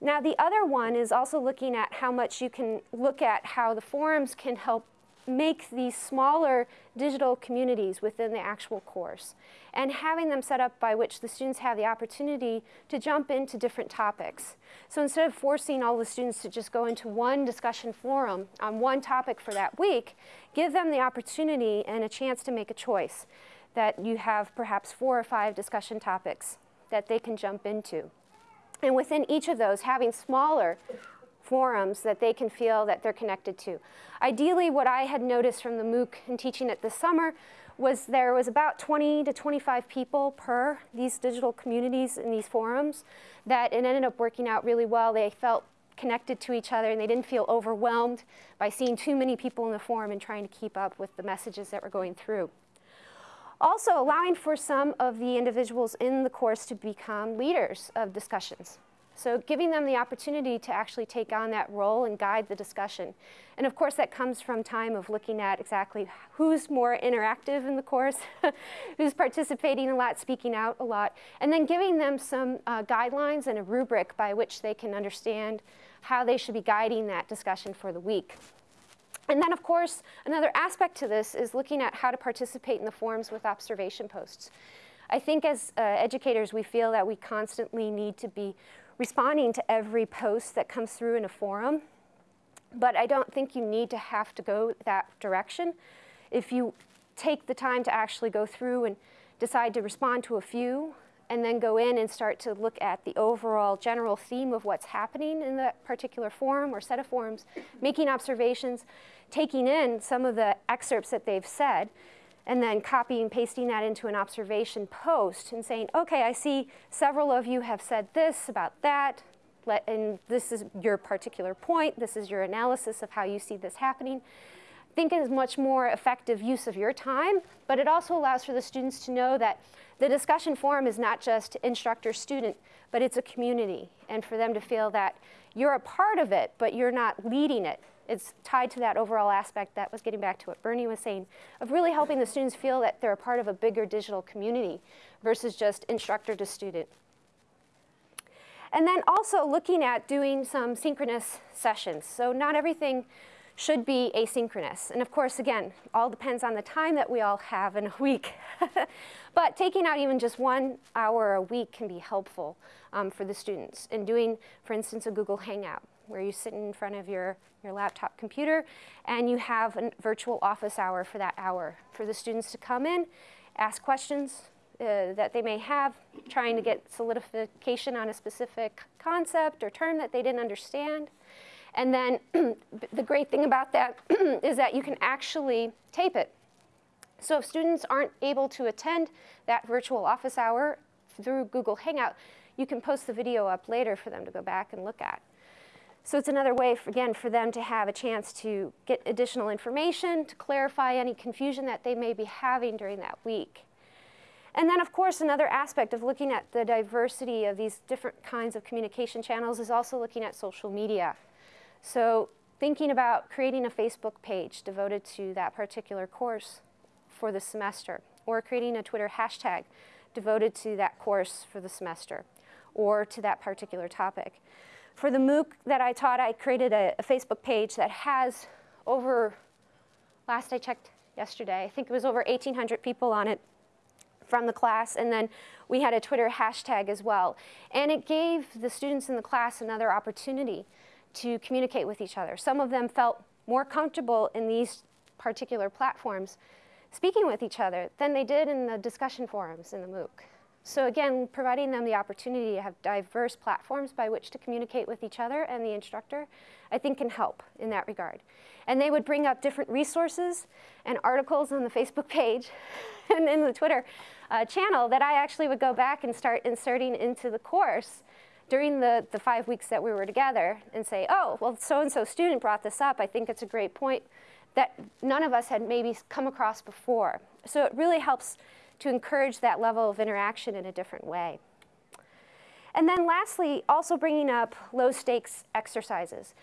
Now, the other one is also looking at how much you can look at how the forums can help make these smaller digital communities within the actual course and having them set up by which the students have the opportunity to jump into different topics. So instead of forcing all the students to just go into one discussion forum on one topic for that week, give them the opportunity and a chance to make a choice that you have perhaps four or five discussion topics that they can jump into. And within each of those, having smaller forums that they can feel that they're connected to. Ideally, what I had noticed from the MOOC and teaching it this summer was there was about 20 to 25 people per these digital communities in these forums that it ended up working out really well. They felt connected to each other and they didn't feel overwhelmed by seeing too many people in the forum and trying to keep up with the messages that were going through. Also allowing for some of the individuals in the course to become leaders of discussions. So giving them the opportunity to actually take on that role and guide the discussion. And of course, that comes from time of looking at exactly who's more interactive in the course, who's participating a lot, speaking out a lot, and then giving them some uh, guidelines and a rubric by which they can understand how they should be guiding that discussion for the week. And then, of course, another aspect to this is looking at how to participate in the forums with observation posts. I think as uh, educators, we feel that we constantly need to be responding to every post that comes through in a forum, but I don't think you need to have to go that direction. If you take the time to actually go through and decide to respond to a few, and then go in and start to look at the overall general theme of what's happening in that particular forum or set of forums, making observations, taking in some of the excerpts that they've said, and then copying and pasting that into an observation post and saying, okay, I see several of you have said this about that, Let, and this is your particular point, this is your analysis of how you see this happening. I think it is much more effective use of your time, but it also allows for the students to know that the discussion forum is not just instructor-student, but it's a community, and for them to feel that you're a part of it, but you're not leading it it's tied to that overall aspect that was getting back to what Bernie was saying, of really helping the students feel that they're a part of a bigger digital community versus just instructor to student. And then also looking at doing some synchronous sessions. So not everything should be asynchronous. And of course, again, all depends on the time that we all have in a week. but taking out even just one hour a week can be helpful um, for the students. And doing, for instance, a Google Hangout where you sit in front of your, your laptop computer and you have a virtual office hour for that hour for the students to come in, ask questions uh, that they may have, trying to get solidification on a specific concept or term that they didn't understand. And then the great thing about that is that you can actually tape it. So if students aren't able to attend that virtual office hour through Google Hangout, you can post the video up later for them to go back and look at. So it's another way, for, again, for them to have a chance to get additional information, to clarify any confusion that they may be having during that week. And then, of course, another aspect of looking at the diversity of these different kinds of communication channels is also looking at social media. So thinking about creating a Facebook page devoted to that particular course for the semester, or creating a Twitter hashtag devoted to that course for the semester or to that particular topic. For the MOOC that I taught, I created a, a Facebook page that has over, last I checked yesterday, I think it was over 1,800 people on it from the class, and then we had a Twitter hashtag as well. And it gave the students in the class another opportunity to communicate with each other. Some of them felt more comfortable in these particular platforms speaking with each other than they did in the discussion forums in the MOOC. So again, providing them the opportunity to have diverse platforms by which to communicate with each other and the instructor, I think can help in that regard. And they would bring up different resources and articles on the Facebook page and in the Twitter uh, channel that I actually would go back and start inserting into the course during the, the five weeks that we were together and say, oh, well, so-and-so student brought this up. I think it's a great point that none of us had maybe come across before. So it really helps to encourage that level of interaction in a different way. And then lastly, also bringing up low stakes exercises.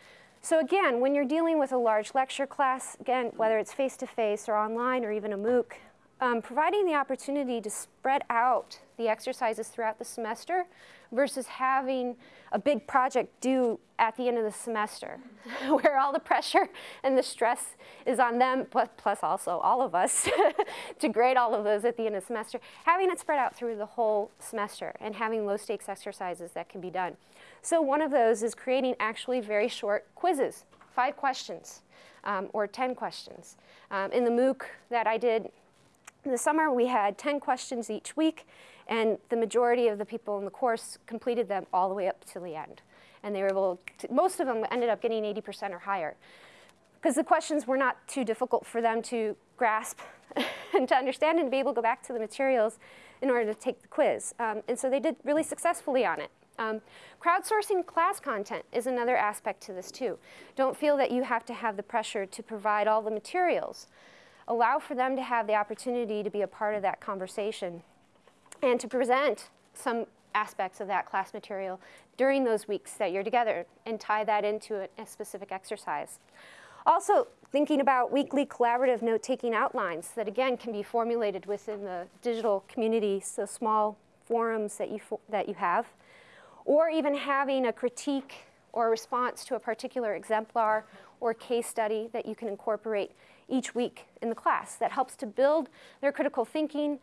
So again, when you're dealing with a large lecture class, again, whether it's face-to-face -face or online or even a MOOC, um, providing the opportunity to spread out the exercises throughout the semester versus having a big project due at the end of the semester where all the pressure and the stress is on them, plus also all of us to grade all of those at the end of the semester. Having it spread out through the whole semester and having low stakes exercises that can be done. So one of those is creating actually very short quizzes, five questions um, or 10 questions. Um, in the MOOC that I did in the summer, we had 10 questions each week, and the majority of the people in the course completed them all the way up to the end. And they were able to, most of them ended up getting 80% or higher. Because the questions were not too difficult for them to grasp and to understand and to be able to go back to the materials in order to take the quiz. Um, and so they did really successfully on it. Um, crowdsourcing class content is another aspect to this too. Don't feel that you have to have the pressure to provide all the materials allow for them to have the opportunity to be a part of that conversation and to present some aspects of that class material during those weeks that you're together and tie that into a, a specific exercise. Also, thinking about weekly collaborative note-taking outlines that again can be formulated within the digital community, so small forums that you, that you have, or even having a critique or a response to a particular exemplar or case study that you can incorporate each week in the class that helps to build their critical thinking,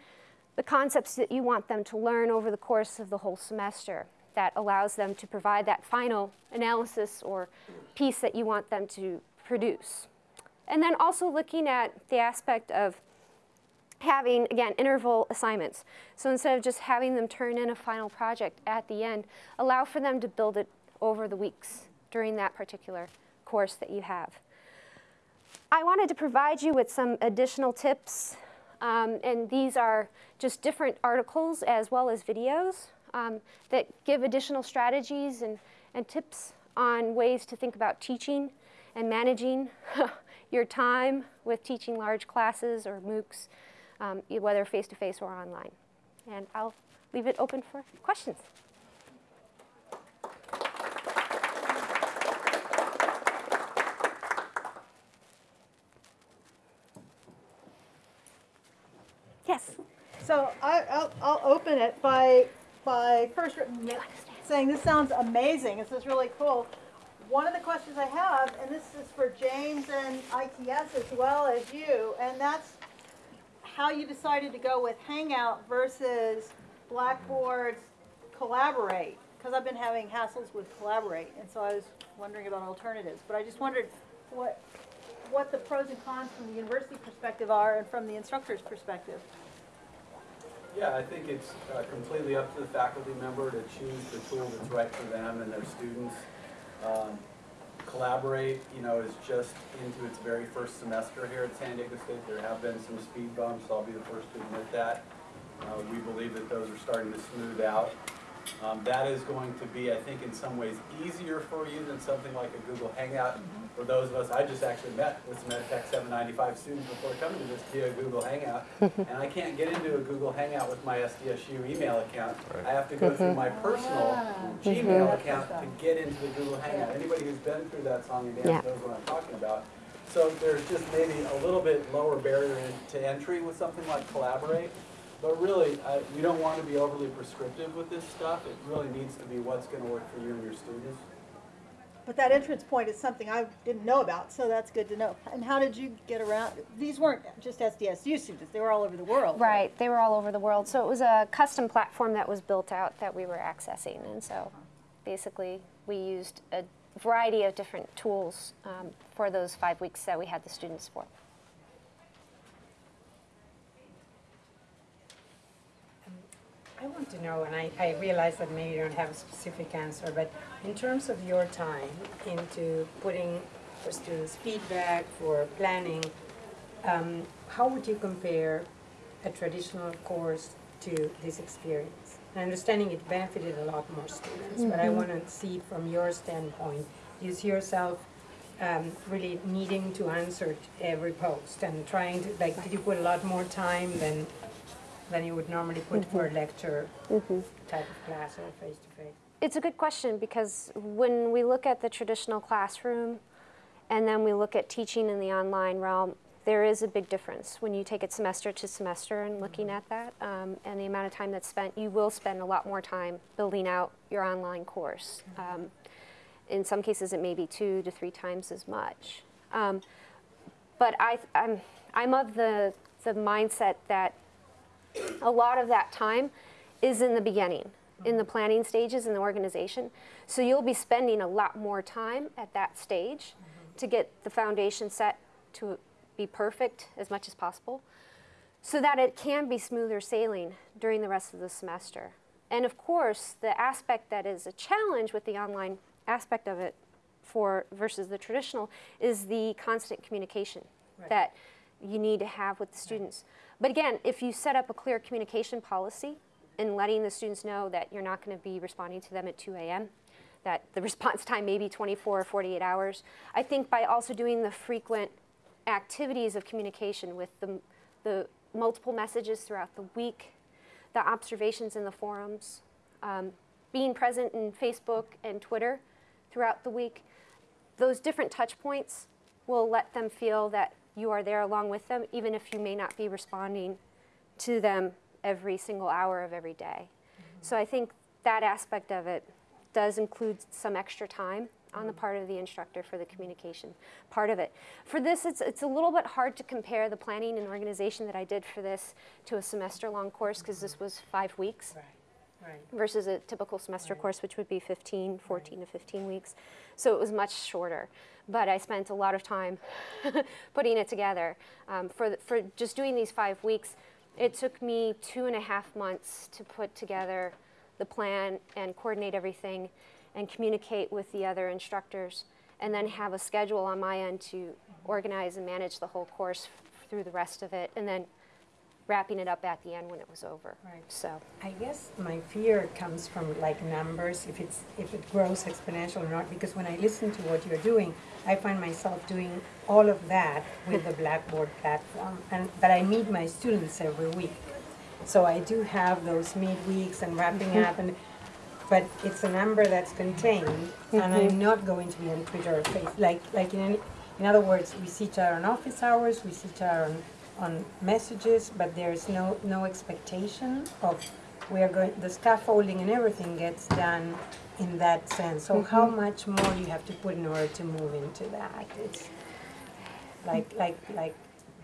the concepts that you want them to learn over the course of the whole semester that allows them to provide that final analysis or piece that you want them to produce. And then also looking at the aspect of having, again, interval assignments. So instead of just having them turn in a final project at the end, allow for them to build it over the weeks during that particular course that you have. I wanted to provide you with some additional tips, um, and these are just different articles as well as videos um, that give additional strategies and, and tips on ways to think about teaching and managing your time with teaching large classes or MOOCs, um, whether face-to-face -face or online. And I'll leave it open for questions. So I, I'll, I'll open it by, by first saying this sounds amazing. This is really cool. One of the questions I have, and this is for James and ITS as well as you, and that's how you decided to go with Hangout versus Blackboard's Collaborate. Because I've been having hassles with Collaborate, and so I was wondering about alternatives. But I just wondered what, what the pros and cons from the university perspective are and from the instructor's perspective. Yeah, I think it's uh, completely up to the faculty member to choose the tool that's right for them and their students. Um, Collaborate, you know, is just into its very first semester here at San Diego State. There have been some speed bumps, I'll be the first to admit that. Uh, we believe that those are starting to smooth out. Um, that is going to be, I think, in some ways easier for you than something like a Google Hangout. Mm -hmm. For those of us, I just actually met with some EdTech 795 students before coming to this via Google Hangout, and I can't get into a Google Hangout with my SDSU email account. Right. I have to go through my personal ah. Gmail account to get into the Google Hangout. Anybody who's been through that song and dance yeah. knows what I'm talking about. So there's just maybe a little bit lower barrier to entry with something like Collaborate. But really, I, we don't want to be overly prescriptive with this stuff. It really needs to be what's going to work for you and your students. But that entrance point is something I didn't know about, so that's good to know. And how did you get around? These weren't just SDSU students, they were all over the world. Right, they were all over the world. So it was a custom platform that was built out that we were accessing. And so basically, we used a variety of different tools um, for those five weeks that we had the students for. I want to know, and I, I realize that maybe you don't have a specific answer, but in terms of your time into putting for students feedback, for planning, um, how would you compare a traditional course to this experience? And understanding it benefited a lot more students, but I want to see from your standpoint, you see yourself um, really needing to answer every post and trying to, like, did you put a lot more time than than you would normally put for a lecture type of class or face-to-face? It's a good question because when we look at the traditional classroom and then we look at teaching in the online realm, there is a big difference when you take it semester to semester and looking at that um, and the amount of time that's spent. You will spend a lot more time building out your online course. Um, in some cases, it may be two to three times as much. Um, but I, I'm, I'm of the, the mindset that a lot of that time is in the beginning, in the planning stages in the organization. So you'll be spending a lot more time at that stage to get the foundation set to be perfect as much as possible so that it can be smoother sailing during the rest of the semester. And of course, the aspect that is a challenge with the online aspect of it for versus the traditional is the constant communication that you need to have with the students. But again, if you set up a clear communication policy and letting the students know that you're not going to be responding to them at 2 a.m., that the response time may be 24 or 48 hours, I think by also doing the frequent activities of communication with the, the multiple messages throughout the week, the observations in the forums, um, being present in Facebook and Twitter throughout the week, those different touch points will let them feel that you are there along with them, even if you may not be responding to them every single hour of every day. Mm-hmm. So I think that aspect of it does include some extra time on the mm-hmm. part of the instructor for the communication part of it. For this, it's, it's a little bit hard to compare the planning and organization that I did for this to a semester-long course because this was five weeks Right. Versus a typical semester Right. course, which would be 15, 14 to 15 weeks. So it was much shorter. But I spent a lot of time putting it together. Um, for, the, for just doing these five weeks, it took me two and a half months to put together the plan and coordinate everything and communicate with the other instructors and then have a schedule on my end to organize and manage the whole course through the rest of it and then wrapping it up at the end when it was over. Right. So. I guess my fear comes from like numbers, if it's, if it grows exponential or not, because when I listen to what you're doing, I find myself doing all of that with the Blackboard platform, and, but I meet my students every week. So I do have those midweeks and wrapping up and, but it's a number that's contained, and I'm mm-hmm. not going to be on Twitter or Facebook, like, like in, any- in other words, we see each other on office hours, we see each other on, on messages, but there's no, no expectation of, we are going, the scaffolding and everything gets done in that sense. So how mm-hmm. much more do you have to put in order to move into that? It's like, like, like,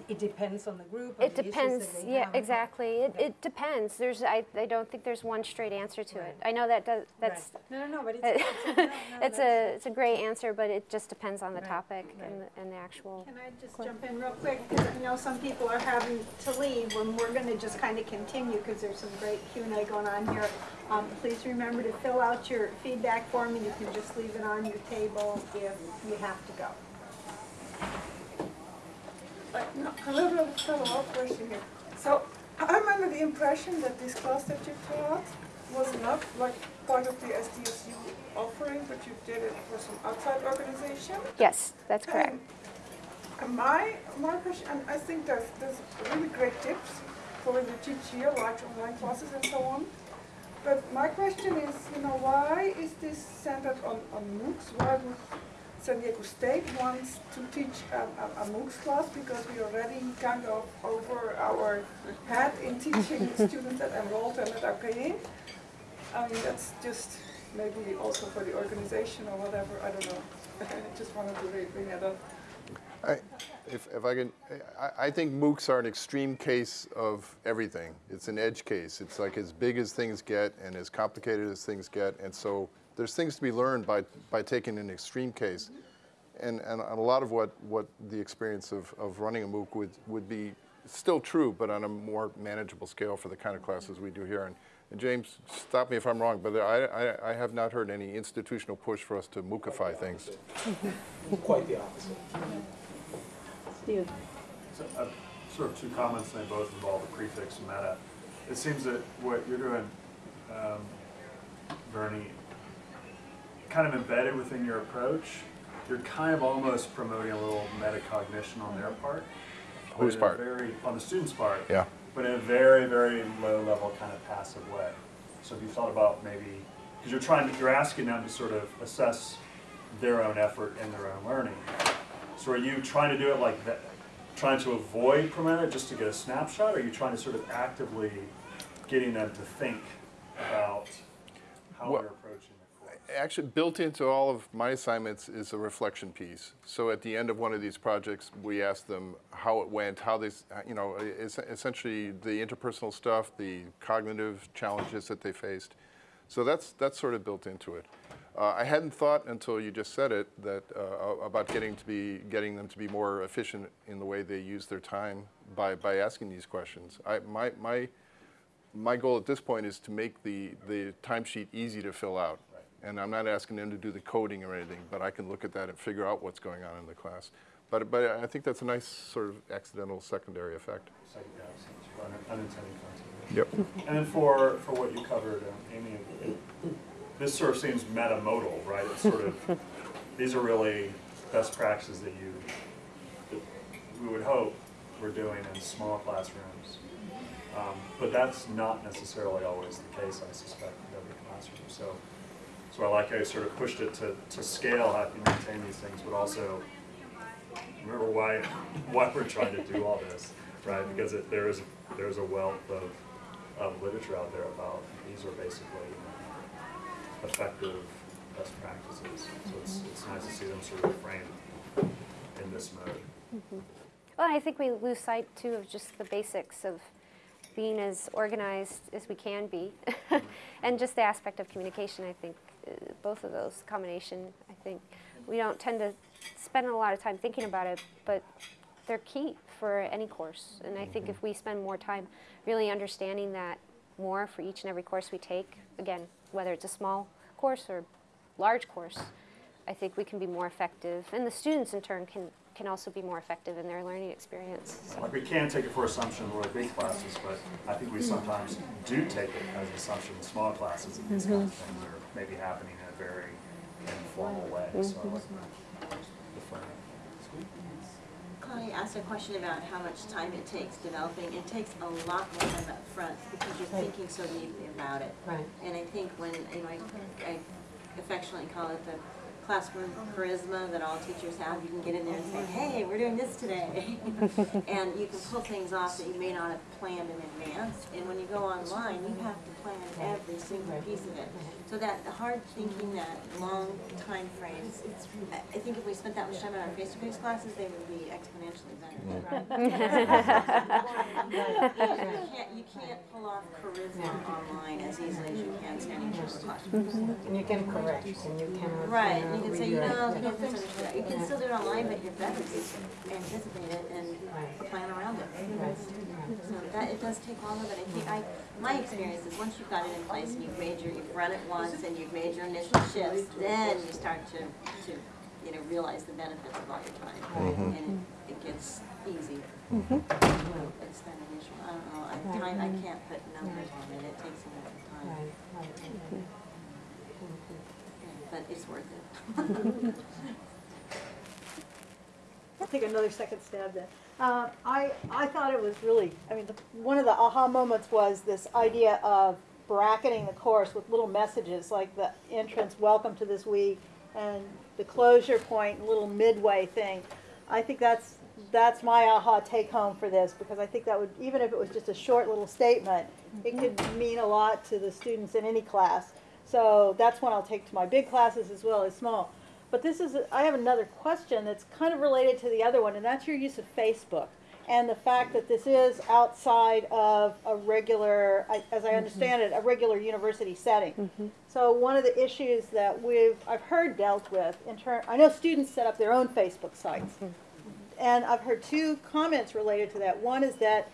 it depends on the group, It the depends, that they yeah, have. exactly. It, Okay. it depends. There's, I, I don't think there's one straight answer to it. I know that does, that's, Right. No, no, no, but it's, it's, no, no, it's a, it's a great answer, but it just depends on the Right, topic right. and the, and the actual. Can I just jump in real quick? Because I know some people are having to leave and we're going to just kind of continue because there's some great Q and A going on here. Um, please remember to fill out your feedback form and you can just leave it on your table if you have to go. Like, no, a little follow-up question here. So I'm under the impression that this class that you taught was not like part of the SDSU offering, but you did it for some outside organization? Yes, that's correct. My, my question, and I think there's, there's really great tips for when you teach here, like online classes and so on. But my question is, you know, why is this centered on, on MOOCs? Why would San Diego State wants to teach a, a, a MOOCs class because we already kind of over our head in teaching the students that enrolled and that are paying. I mean, that's just maybe also for the organization or whatever, I don't know. I just wanted to bring that up. I, if, if I can, I, I think MOOCs are an extreme case of everything. It's an edge case. It's like as big as things get and as complicated as things get. And so there's things to be learned by, by taking an extreme case. And, and a lot of what, what the experience of, of running a MOOC would, would be still true, but on a more manageable scale for the kind of classes we do here. And, and James, stop me if I'm wrong, but I, I, I have not heard any institutional push for us to MOOCify things. Quite the opposite. Steve. So, uh, Sort of two comments, and they both involve the prefix meta. It seems that what you're doing, um, Bernie, kind of embedded within your approach, you're kind of almost promoting a little metacognition on their part. Whose part? Very, on the student's part. Yeah. But in a very, very low level kind of passive way. So if you thought about maybe, because you're trying, to- you're asking them to sort of assess their own effort and their own learning. So are you trying to do it like that, trying to avoid Prometa just to get a snapshot? Or are you trying to sort of actively getting them to think about how Well- they're approaching? Actually, built into all of my assignments is a reflection piece. So at the end of one of these projects, we ask them how it went, how they, you know, essentially the interpersonal stuff, the cognitive challenges that they faced. So that's, that's sort of built into it. Uh, I hadn't thought until you just said it that uh, about getting to be getting them to be more efficient in the way they use their time by, by asking these questions. I, my, my, my goal at this point is to make the, the timesheet easy to fill out. And I'm not asking them to do the coding or anything, but I can look at that and figure out what's going on in the class. But, but I think that's a nice sort of accidental secondary effect. Second, yeah, so un- unintended consequences. Yep. And then for, for what you covered, um, Amy, this sort of seems meta-modal, right? It's sort of, these are really best practices that you, that we would hope we're doing in small classrooms. Um, But that's not necessarily always the case, I suspect, in every classroom. So, so I like how you sort of pushed it to, to scale how you maintain these things, but also remember why, why we're trying to do all this, right? Because it, there is, there's a wealth of, of literature out there about, these are basically effective best practices. So it's, it's nice to see them sort of framed in this mode. Mm-hmm. Well, I think we lose sight too of just the basics of being as organized as we can be. and just the aspect of communication, I think, both of those combination, I think, we don't tend to spend a lot of time thinking about it, but they're key for any course. And I think mm-hmm. if we spend more time really understanding that more for each and every course we take, again, whether it's a small course or large course, I think we can be more effective. And the students in turn can, can also be more effective in their learning experience. So. Like we can take it for assumption we're big classes, but I think we sometimes do take it as an assumption in small classes and these kinds of mm-hmm. things are maybe happening in a very informal way. So I like the framing. Connie asked a question about how much time it takes developing. It takes a lot more time up front because you're thinking so deeply about it. Right. And I think when, you know, I, I affectionately call it the classroom charisma that all teachers have. You can get in there and say, hey, we're doing this today. and you can pull things off that you may not have planned in advance. And when you go online, you have to plan every single piece of it. So that the hard thinking, that long time frames, I I think if we spent that much time in our face-to-face classes, they would be exponentially better. You can't, you can't pull off charisma online as easily as you can standing in front of a classroom. And you can correct, and you can. Right, you can say, you know, you don't that. You can still do it online, but you're better to anticipate it and plan around it. Right. So that, it does take longer, but I think, I, my experience is once you've got it in place and you've made your, you've run it once and you've made your initial shifts, then you start to, to, you know, realize the benefits of all your time. Mm-hmm. And it, it gets easier. Mm-hmm. It's that initial, I don't know, I, time, I mm-hmm. can't put numbers on it, it takes a lot of time, Right, right. but it's worth it. I'll take another second stab then. Uh, I, I thought it was really, I mean, the, one of the aha moments was this idea of bracketing the course with little messages like the entrance, welcome to this week, and the closure point, little midway thing. I think that's, that's my aha take home for this, because I think that would, even if it was just a short little statement, it could mean a lot to the students in any class. So that's one I'll take to my big classes as well as small. But this is, I have another question that's kind of related to the other one, and that's your use of Facebook. And the fact that this is outside of a regular, as I mm-hmm. understand it, a regular university setting. Mm-hmm. So one of the issues that we've, I've heard dealt with in turn, I know students set up their own Facebook sites. Mm-hmm. And I've heard two comments related to that. One is that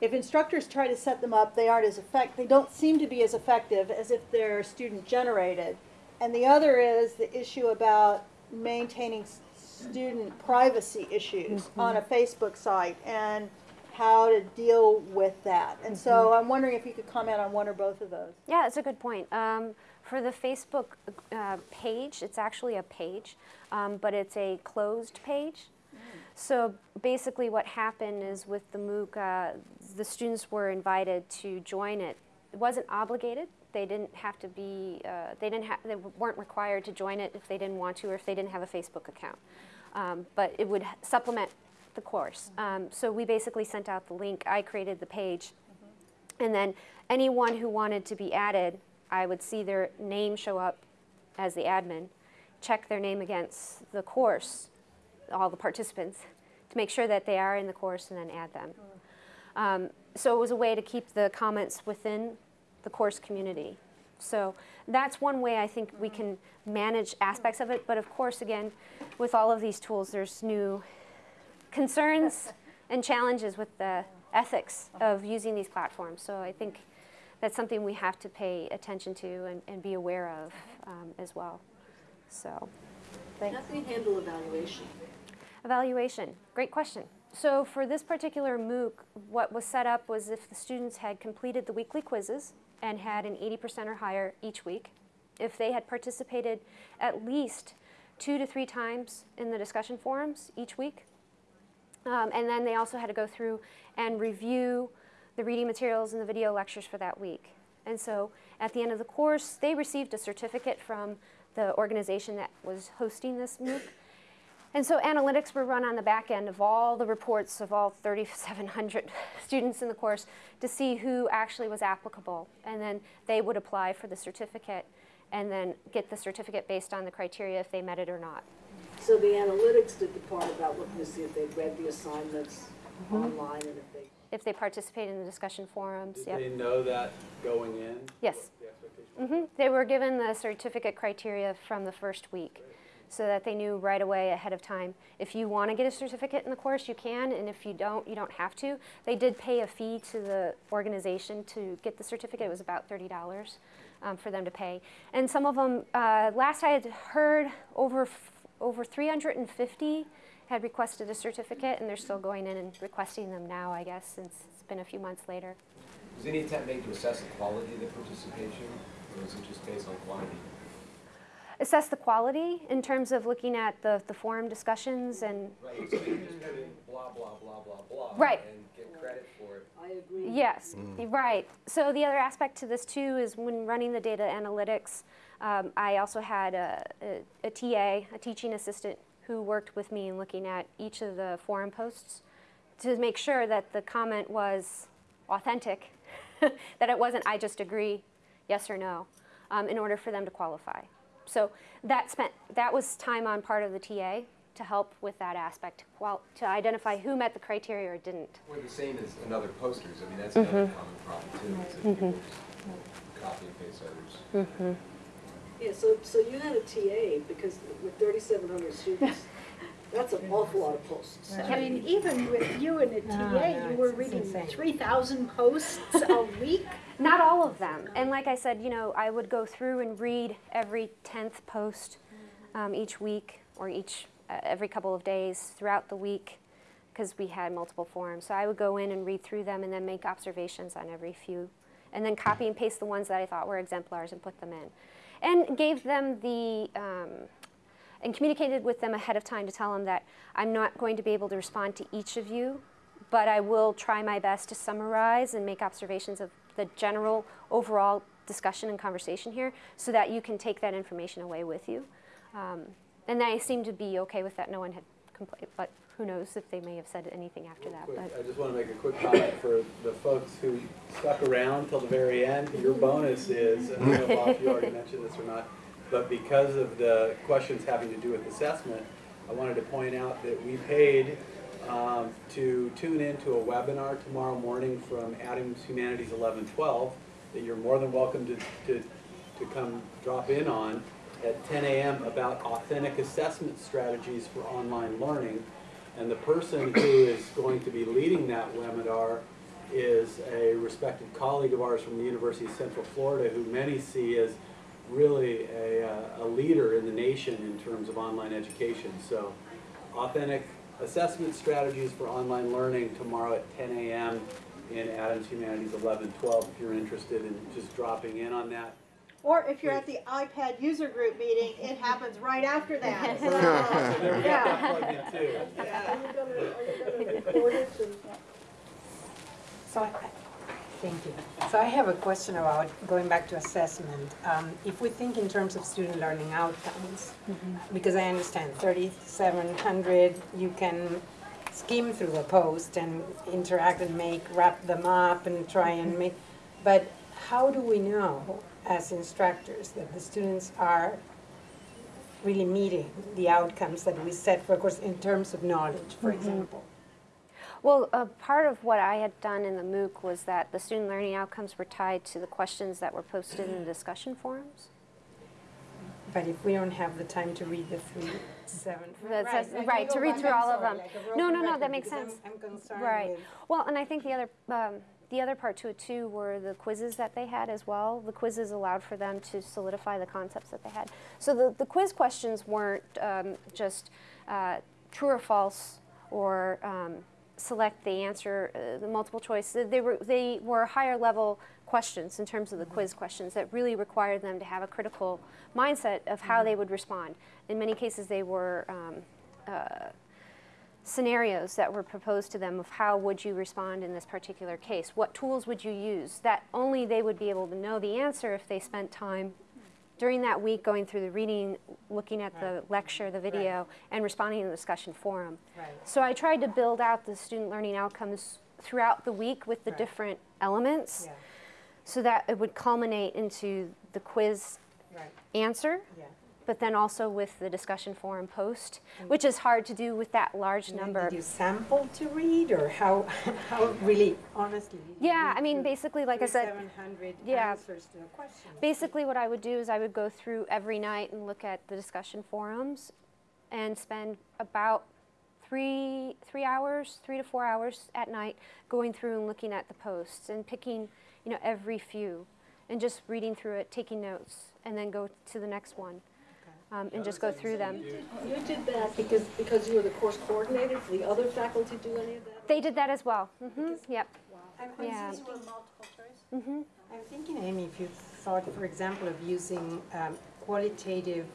if instructors try to set them up, they aren't as effect, they don't seem to be as effective as if they're student generated. And the other is the issue about maintaining student privacy issues on a Facebook site and how to deal with that. And so I'm wondering if you could comment on one or both of those. Yeah, it's a good point. Um, for the Facebook uh, page, it's actually a page, um, but it's a closed page. So basically what happened is with the MOOC, uh, the students were invited to join it. It wasn't obligated. They didn't have to be, uh, they didn't have, they weren't required to join it if they didn't want to or if they didn't have a Facebook account. Um, but it would supplement the course. Um, so we basically sent out the link. I created the page. And then anyone who wanted to be added, I would see their name show up as the admin, check their name against the course, all the participants, to make sure that they are in the course and then add them. Um, so it was a way to keep the comments within the course community. So that's one way I think we can manage aspects of it. But of course, again, with all of these tools, there's new concerns and challenges with the ethics of using these platforms. So I think that's something we have to pay attention to and, and be aware of um, as well. So, thanks. How do you handle evaluation? Evaluation, great question. So for this particular MOOC, what was set up was if the students had completed the weekly quizzes and had an 80% or higher each week, if they had participated at least two to three times in the discussion forums each week, um, and then they also had to go through and review the reading materials and the video lectures for that week. And so at the end of the course, they received a certificate from the organization that was hosting this MOOC. And so analytics were run on the back end of all the reports of all 3,700 students in the course to see who actually was applicable. And then they would apply for the certificate and then get the certificate based on the criteria if they met it or not. So the analytics did the part about looking to see if they'd read the assignments online and if they, If they participated in the discussion forums, Did yep. they know that going in? Yes. The expectation? hmm They were given the certificate criteria from the first week so that they knew right away ahead of time. If you want to get a certificate in the course, you can, and if you don't, you don't have to. They did pay a fee to the organization to get the certificate. It was about $30 um, for them to pay. And some of them, uh, last I had heard, over, over 350 had requested a certificate, and they're still going in and requesting them now, I guess, since it's been a few months later. Was any attempt made to assess the quality of the participation, or was it just based on quantity? Assess the quality in terms of looking at the, the forum discussions and Right, so you just put in blah, blah, blah, blah, blah. Right. And get credit for it. I agree. yes right so the other aspect to this too is when running the data analytics um, i also had a, a, a ta a teaching assistant who worked with me in looking at each of the forum posts to make sure that the comment was authentic that it wasn't i just agree yes or no um, in order for them to qualify so that spent that was time on part of the ta to help with that aspect well to identify who met the criteria or didn't Or the same as in other posters, I mean, that's another Mm-hmm. common problem too, is that people just copy and paste others. Yeah, so, so you had a TA because with thirty-seven hundred students, that's an awful lot of posts. I mean, even with you and a TA, you were reading three thousand posts a week? Not all of them. And like I said, you know, I would go through and read every 10th post um, each week or each uh, every couple of days throughout the week because we had multiple forums. So I would go in and read through them and then make observations on every few and then copy and paste the ones that I thought were exemplars and put them in. And gave them the um, and communicated with them ahead of time to tell them that I'm not going to be able to respond to each of you, but I will try my best to summarize and make observations of the general overall discussion and conversation here so that you can take that information away with you. Um, and they seemed to be okay with that. No one had complained, but who knows if they may have said anything after that. Quick, I just want to make a quick comment for the folks who stuck around till the very end. Your bonus is, I don't know if you already mentioned this or not, but because of the questions having to do with assessment, I wanted to point out that we paid um, to tune into a webinar tomorrow morning from Adams Humanities 1112 that you're more than welcome to, to, to come drop in on at 10 a.m. about authentic assessment strategies for online learning. And the person who is going to be leading that webinar is a respected colleague of ours from the University of Central Florida who many see as really a, uh, a leader in the nation in terms of online education. So authentic assessment strategies for online learning tomorrow at 10 a.m. in Adams Humanities 1112 if you're interested in just dropping in on that. Or if you're at the iPad user group meeting, it happens right after that. So there we got Yeah. that plugged in too. Are you gonna, are you gonna record it and? So, I- thank you. So I have a question about going back to assessment. Um, If we think in terms of student learning outcomes, mm-hmm. because I understand 3,700, you can skim through a post and interact and make, wrap them up and try and mm-hmm. make, but how do we know as instructors that the students are really meeting the outcomes that we set for a course in terms of knowledge, for mm-hmm. example? Well, uh, part of what I had done in the MOOC was that the student learning outcomes were tied to the questions that were posted in the discussion forums. But if we don't have the time to read the three, seven. That's- I right, to read through all of them. like No, no, no, that makes because I'm- sense. I'm concerned Right. Well, and I think the other, um, the other part to it too were the quizzes that they had as well. The quizzes allowed for them to solidify the concepts that they had. So the, the quiz questions weren't um, just uh, true or false or um, select the answer, uh, the multiple choice. They were, they were higher level questions in terms of the quiz questions that really required them to have a critical mindset of how they would respond. In many cases, they were um, uh, scenarios that were proposed to them of how would you respond in this particular case what tools would you use that only they would be able to know the answer if they spent time during that week going through the reading looking at the lecture the video and responding in the discussion forum Right. so i tried to build out the student learning outcomes throughout the week with the Right. different elements Yeah, so that it would culminate into the quiz right, answer yeah. But then also with the discussion forum post mm. which is hard to do with that large And number Did you sample to read, or how, how really, honestly? Yeah, I mean, basically, like I said, 3,700 yeah. answers to the questions? basically what I would do is I would go through every night and look at the discussion forums and spend about three, three hours, three to four hours at night going through and looking at the posts and picking, you know, every few and just reading through it, taking notes, and then go to the next one um, and just go through them. You did that because, because you were the course coordinator, did the other faculty do any of that? They did that as well. hmm Yep. I'm- I'm Yeah. thinking- hmm I'm thinking, Amy, if you thought, for example, of using um, qualitative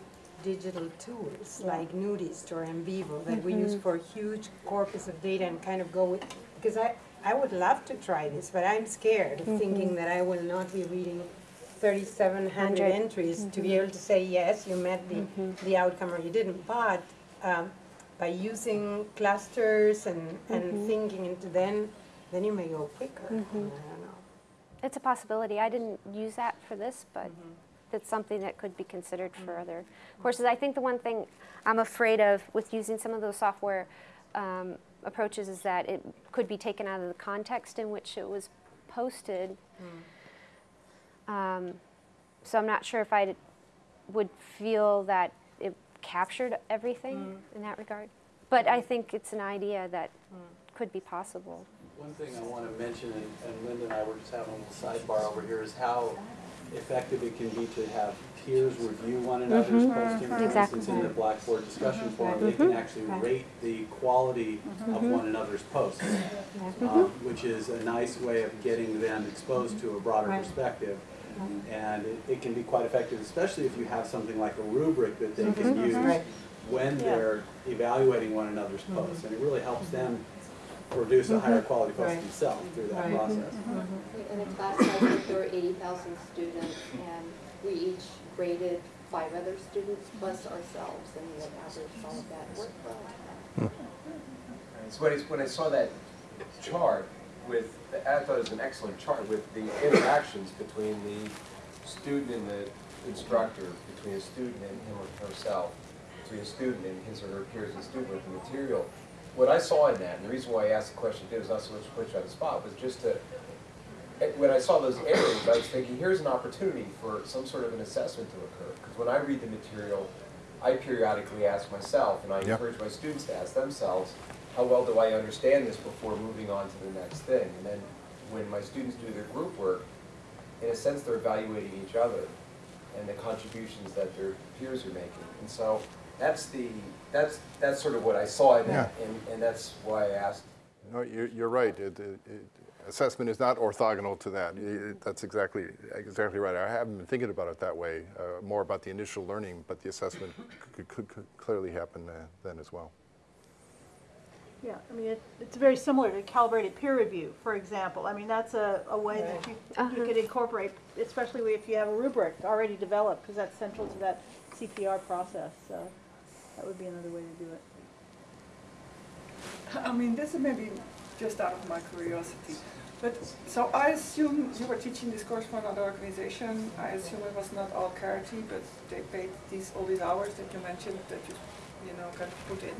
digital tools like Nudist or NVivo that we Mm-hmm. use for huge corpus of data and kind of go with, because I, I would love to try this, but I'm scared of thinking Mm-hmm. that I will not be reading 3,700 Hundred. entries to be Mm-hmm. able to say, yes, you met the, the outcome or you didn't. But um, by using clusters and, and Mm-hmm. thinking into then, then you may go quicker. I don't know. It's a possibility. I didn't use that for this, but it's something that could be considered for other courses. I think the one thing I'm afraid of with using some of those software um, approaches is that it could be taken out of the context in which it was posted. Um, so I'm not sure if I would feel that it captured everything mm. in that regard. But I mm. think it's an idea that mm. could be possible. One thing I want to mention, and and Linda and I were just having a little sidebar over here, is how effective it can be to have peers review one mm-hmm. another's mm-hmm. posting. For Exactly. instance, in the Blackboard discussion mm-hmm. forum, they can actually rate the quality of one another's posts, um, which is a nice way of getting them exposed to a broader Right. perspective. And it, it can be quite effective, especially if you have something like a rubric that they can mm-hmm, use Right. when they're evaluating one another's mm-hmm. posts. And it really helps them produce a higher mm-hmm. quality post Right. themselves through that Right. process. In a class size of there were eighty thousand students, and we each graded five other students plus ourselves, and we have averaged all of that work well. Hmm. So when I, when I saw that chart with, I thought it was an excellent chart with the interactions between the student and the instructor, between a student and him or herself, between a student and his or her peers and student with the material. What I saw in that, and the reason why I asked the question too, was not so much to put you on the spot, was just to, eh, when I saw those areas, I was thinking, here's an opportunity for some sort of an assessment to occur. Because when I read the material, I periodically ask myself, and I Yep. encourage my students to ask themselves, how well do I understand this before moving on to the next thing? And then when my students do their group work, in a sense, they're evaluating each other and the contributions that their peers are making. And so that's the, that's, that's sort of what I saw in that, and, and that's why I asked. No, you're, you're right. It, it, it- assessment is not orthogonal to that. Y- y- That's exactly, exactly right. I haven't been thinking about it that way, uh, more about the initial learning, but the assessment could, could, could clearly happen uh, then as well. Yeah, I mean, it, it's very similar to calibrated peer review, for example. I mean, that's a, a way that you, you could uh-huh. incorporate, especially if you have a rubric already developed, because that's central to that CPR process, so that would be another way to do it. I mean, this is maybe just out of my curiosity. But, so I assume you were teaching this course for another organization. I assume it was not all Carity, but they paid these, all these hours that you mentioned that you, you know, kind of put in.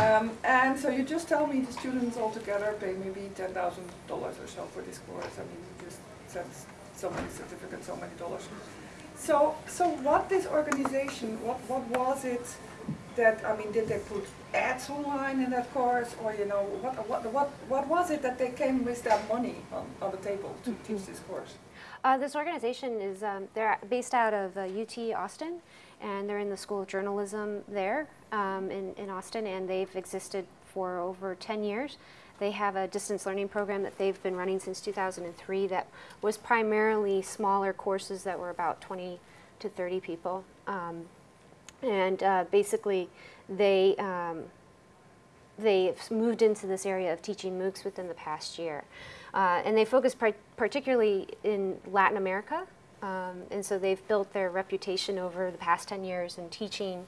Um, and so you just tell me the students altogether pay maybe ten thousand dollars or so for this course. I mean, you just send so many certificates, so many dollars. So, so what this organization, what, what was it that, I mean, did they put ads online in that course? Or, you know, what, what, what, what was it that they came with that money on, on the table to teach this course? Uh, this organization is um, they're based out of uh, UT Austin, and they're in the School of Journalism there um, in, in Austin, and they've existed for over 10 years. They have a distance learning program that they've been running since 2003 that was primarily smaller courses that were about 20 to 30 people. Um, and uh, basically, they um, they've moved into this area of teaching MOOCs within the past year. Uh, and they focus par particularly in Latin America. Um, and so they've built their reputation over the past 10 years in teaching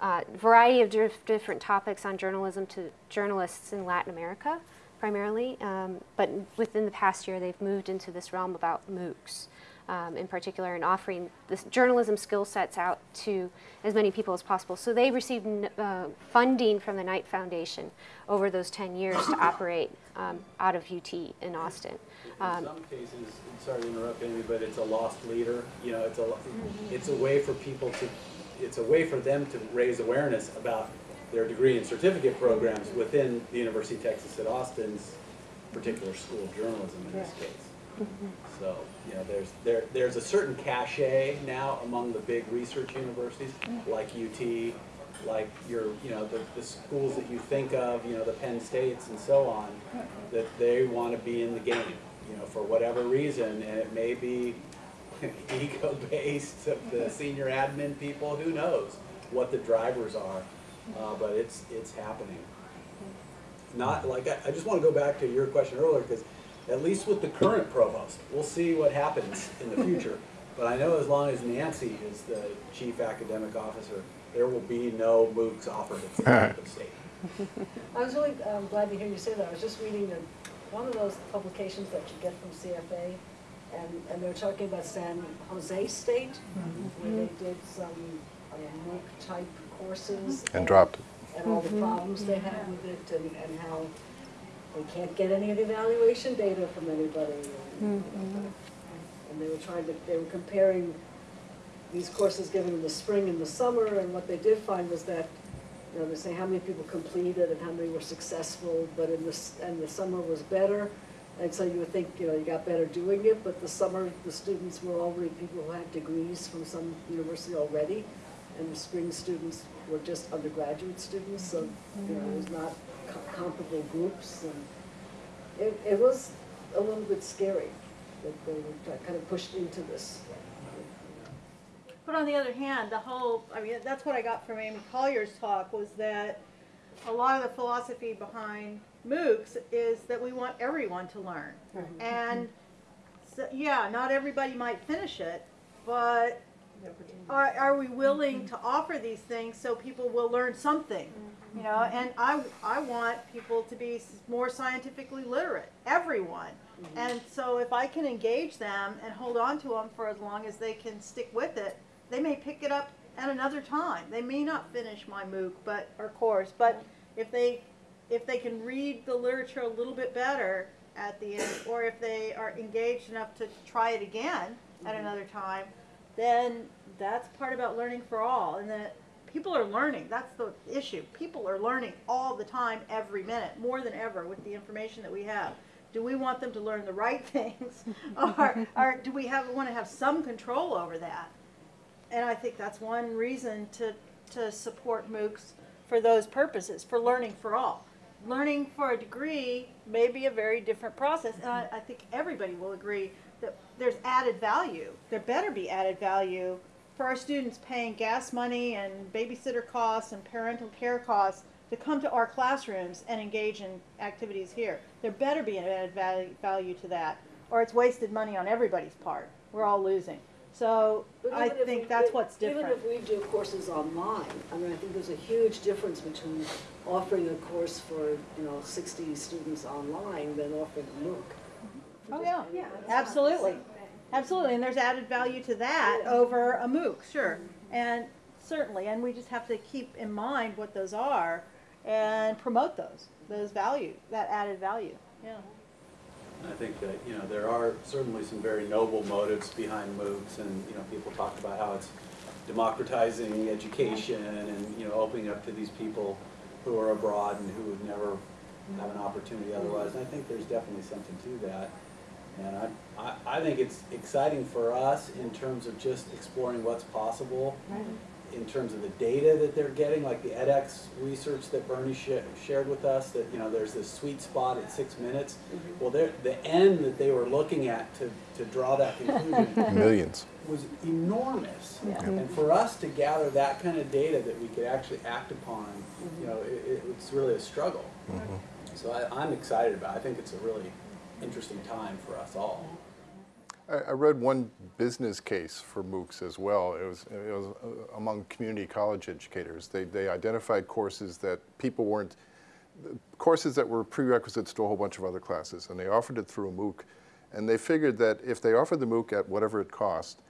a variety of dif different topics on journalism to journalists in Latin America primarily. Um, but within the past year, they've moved into this realm about MOOCs. Um, in particular, and offering this journalism skill sets out to as many people as possible. So they received uh, funding from the Knight Foundation over those 10 years to operate um, out of UT in Austin. Um, in Um, some cases, sorry to interrupt Amy, but it's a loss leader. You know, it's a, it's a way for people to, it's a way for them to raise awareness about their degree and certificate programs within the University of Texas at Austin's particular school of journalism in this case. Mm-hmm. So, you know, there's, there, there's a certain cachet now among the big research universities, mm. like UT, like your, you know, the, the schools that you think of, you know, the Penn States and so on, mm-hmm. that they want to be in the game, you know, for whatever reason, and it may be ego-based of the senior admin people, who knows what the drivers are, uh, but it's, it's happening. Not, like, I, I just want to go back to your question earlier, because at least with the current provost, we'll see what happens in the future. But I know as long as Nancy is the chief academic officer, there will be no MOOCs offered at the state. I was really um, glad to hear you say that. I was just reading the, one of those publications that you get from CFA, and, and they're talking about San Jose State, where they did some uh, MOOC-type courses. And dropped it. And all the problems they had with it, and, and how they can't get any of the evaluation data from anybody. And and they were trying to, they were comparing these courses given in the spring and the summer, and what they did find was that, you know, they say how many people completed and how many were successful, but in the, and the summer was better. And so you would think, you know, you got better doing it, but the summer, the students were already people who had degrees from some university already, and the spring students were just undergraduate students, so, you know, it was not co- comparable groups, and it, it was a little bit scary that they were kind of pushed into this. But on the other hand, the whole, I mean, that's what I got from Amy Collier's talk, was that a lot of the philosophy behind MOOCs is that we want everyone to learn. And, so, yeah, not everybody might finish it, but are, are we willing to offer these things so people will learn something? You know, mm-hmm. and I, I want people to be more scientifically literate, everyone. Mm-hmm. And so if I can engage them and hold on to them for as long as they can stick with it, they may pick it up at another time. They may not finish my MOOC, but, or course, but if they, if they can read the literature a little bit better at the end, or if they are engaged enough to try it again at mm-hmm. another time, then that's part about learning for all, and that people are learning. That's the issue. People are learning all the time, every minute, more than ever, with the information that we have. Do we want them to learn the right things, or, or do we have want to have some control over that? And I think that's one reason to to support MOOCs for those purposes, for learning for all. Learning for a degree may be a very different process, and I, I think everybody will agree that there's added value. There better be added value for our students paying gas money and babysitter costs and parental care costs to come to our classrooms and engage in activities here. There better be an added value, value to that, or it's wasted money on everybody's part. We're all losing. So But I even if think we that's what's different. Even if we do courses online, I mean, I think there's a huge difference between offering a course for, you know, sixty students online than offering a MOOC. Oh, yeah, absolutely. Absolutely, and there's added value to that over a MOOC, sure. And certainly, and we just have to keep in mind what those are and promote those, those value, that added value, yeah. I think that, you know, there are certainly some very noble motives behind MOOCs, and, you know, people talk about how it's democratizing education and, you know, opening up to these people who are abroad and who would never have an opportunity otherwise, and I think there's definitely something to that. And I, I, I think it's exciting for us in terms of just exploring what's possible, in terms of the data that they're getting, like the edX research that Bernie sha- shared with us, that, you know, there's this sweet spot at six minutes. Mm-hmm. Well, the N that they were looking at to, to draw that conclusion Millions. was enormous. Yeah. And for us to gather that kind of data that we could actually act upon, mm-hmm. you know, it, it- it's really a struggle. Mm-hmm. So I, I'm excited about it. I think it's a really interesting time for us all. I, I read one business case for MOOCs as well. It was, it was uh, among community college educators. They, they identified courses that people weren't, courses that were prerequisites to a whole bunch of other classes, and they offered it through a MOOC. And they figured that if they offered the MOOC at whatever it cost,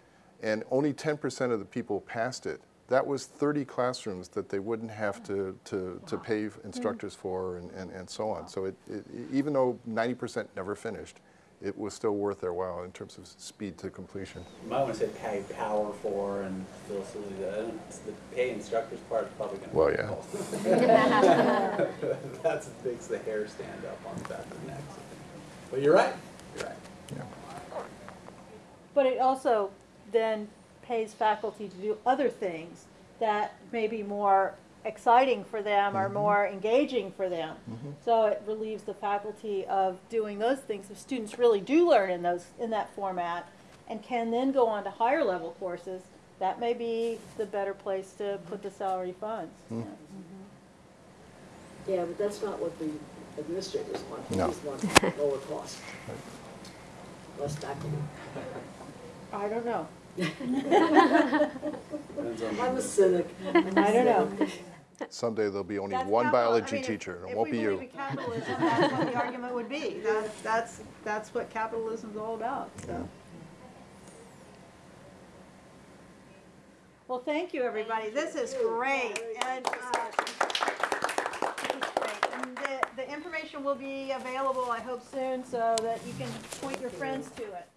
and only 10% of the people passed it, that was 30 classrooms that they wouldn't have to, to, to pay instructors for and, and, and so on. So it, it, even though 90% never finished, it was still worth their while in terms of speed to completion. You might want to say pay power for and feel silly that, I don't- the pay instructors part is probably gonna. be Well, yeah. That's what makes the hair stand up on the back of the neck. But you're right, you're right. Yeah. But it also then pays faculty to do other things that may be more exciting for them or mm-hmm. more engaging for them. Mm-hmm. So it relieves the faculty of doing those things. If students really do learn in those, in that format and can then go on to higher level courses, that may be the better place to put the salary funds. Mm-hmm. Yeah, but that's not what the administrators want. They No. just want lower cost, less faculty. I don't know. I'm a cynic. I don't know. Someday there'll be only That's one capital- I biology mean, if- teacher, and it won't we be believe you. in capitalism, that's what the argument would be. That's, that's, that's what capitalism's all about, so. Well, thank you, everybody. This is great, and, uh, this is great. And the, the information will be available, I hope soon, so that you can point your friends to it.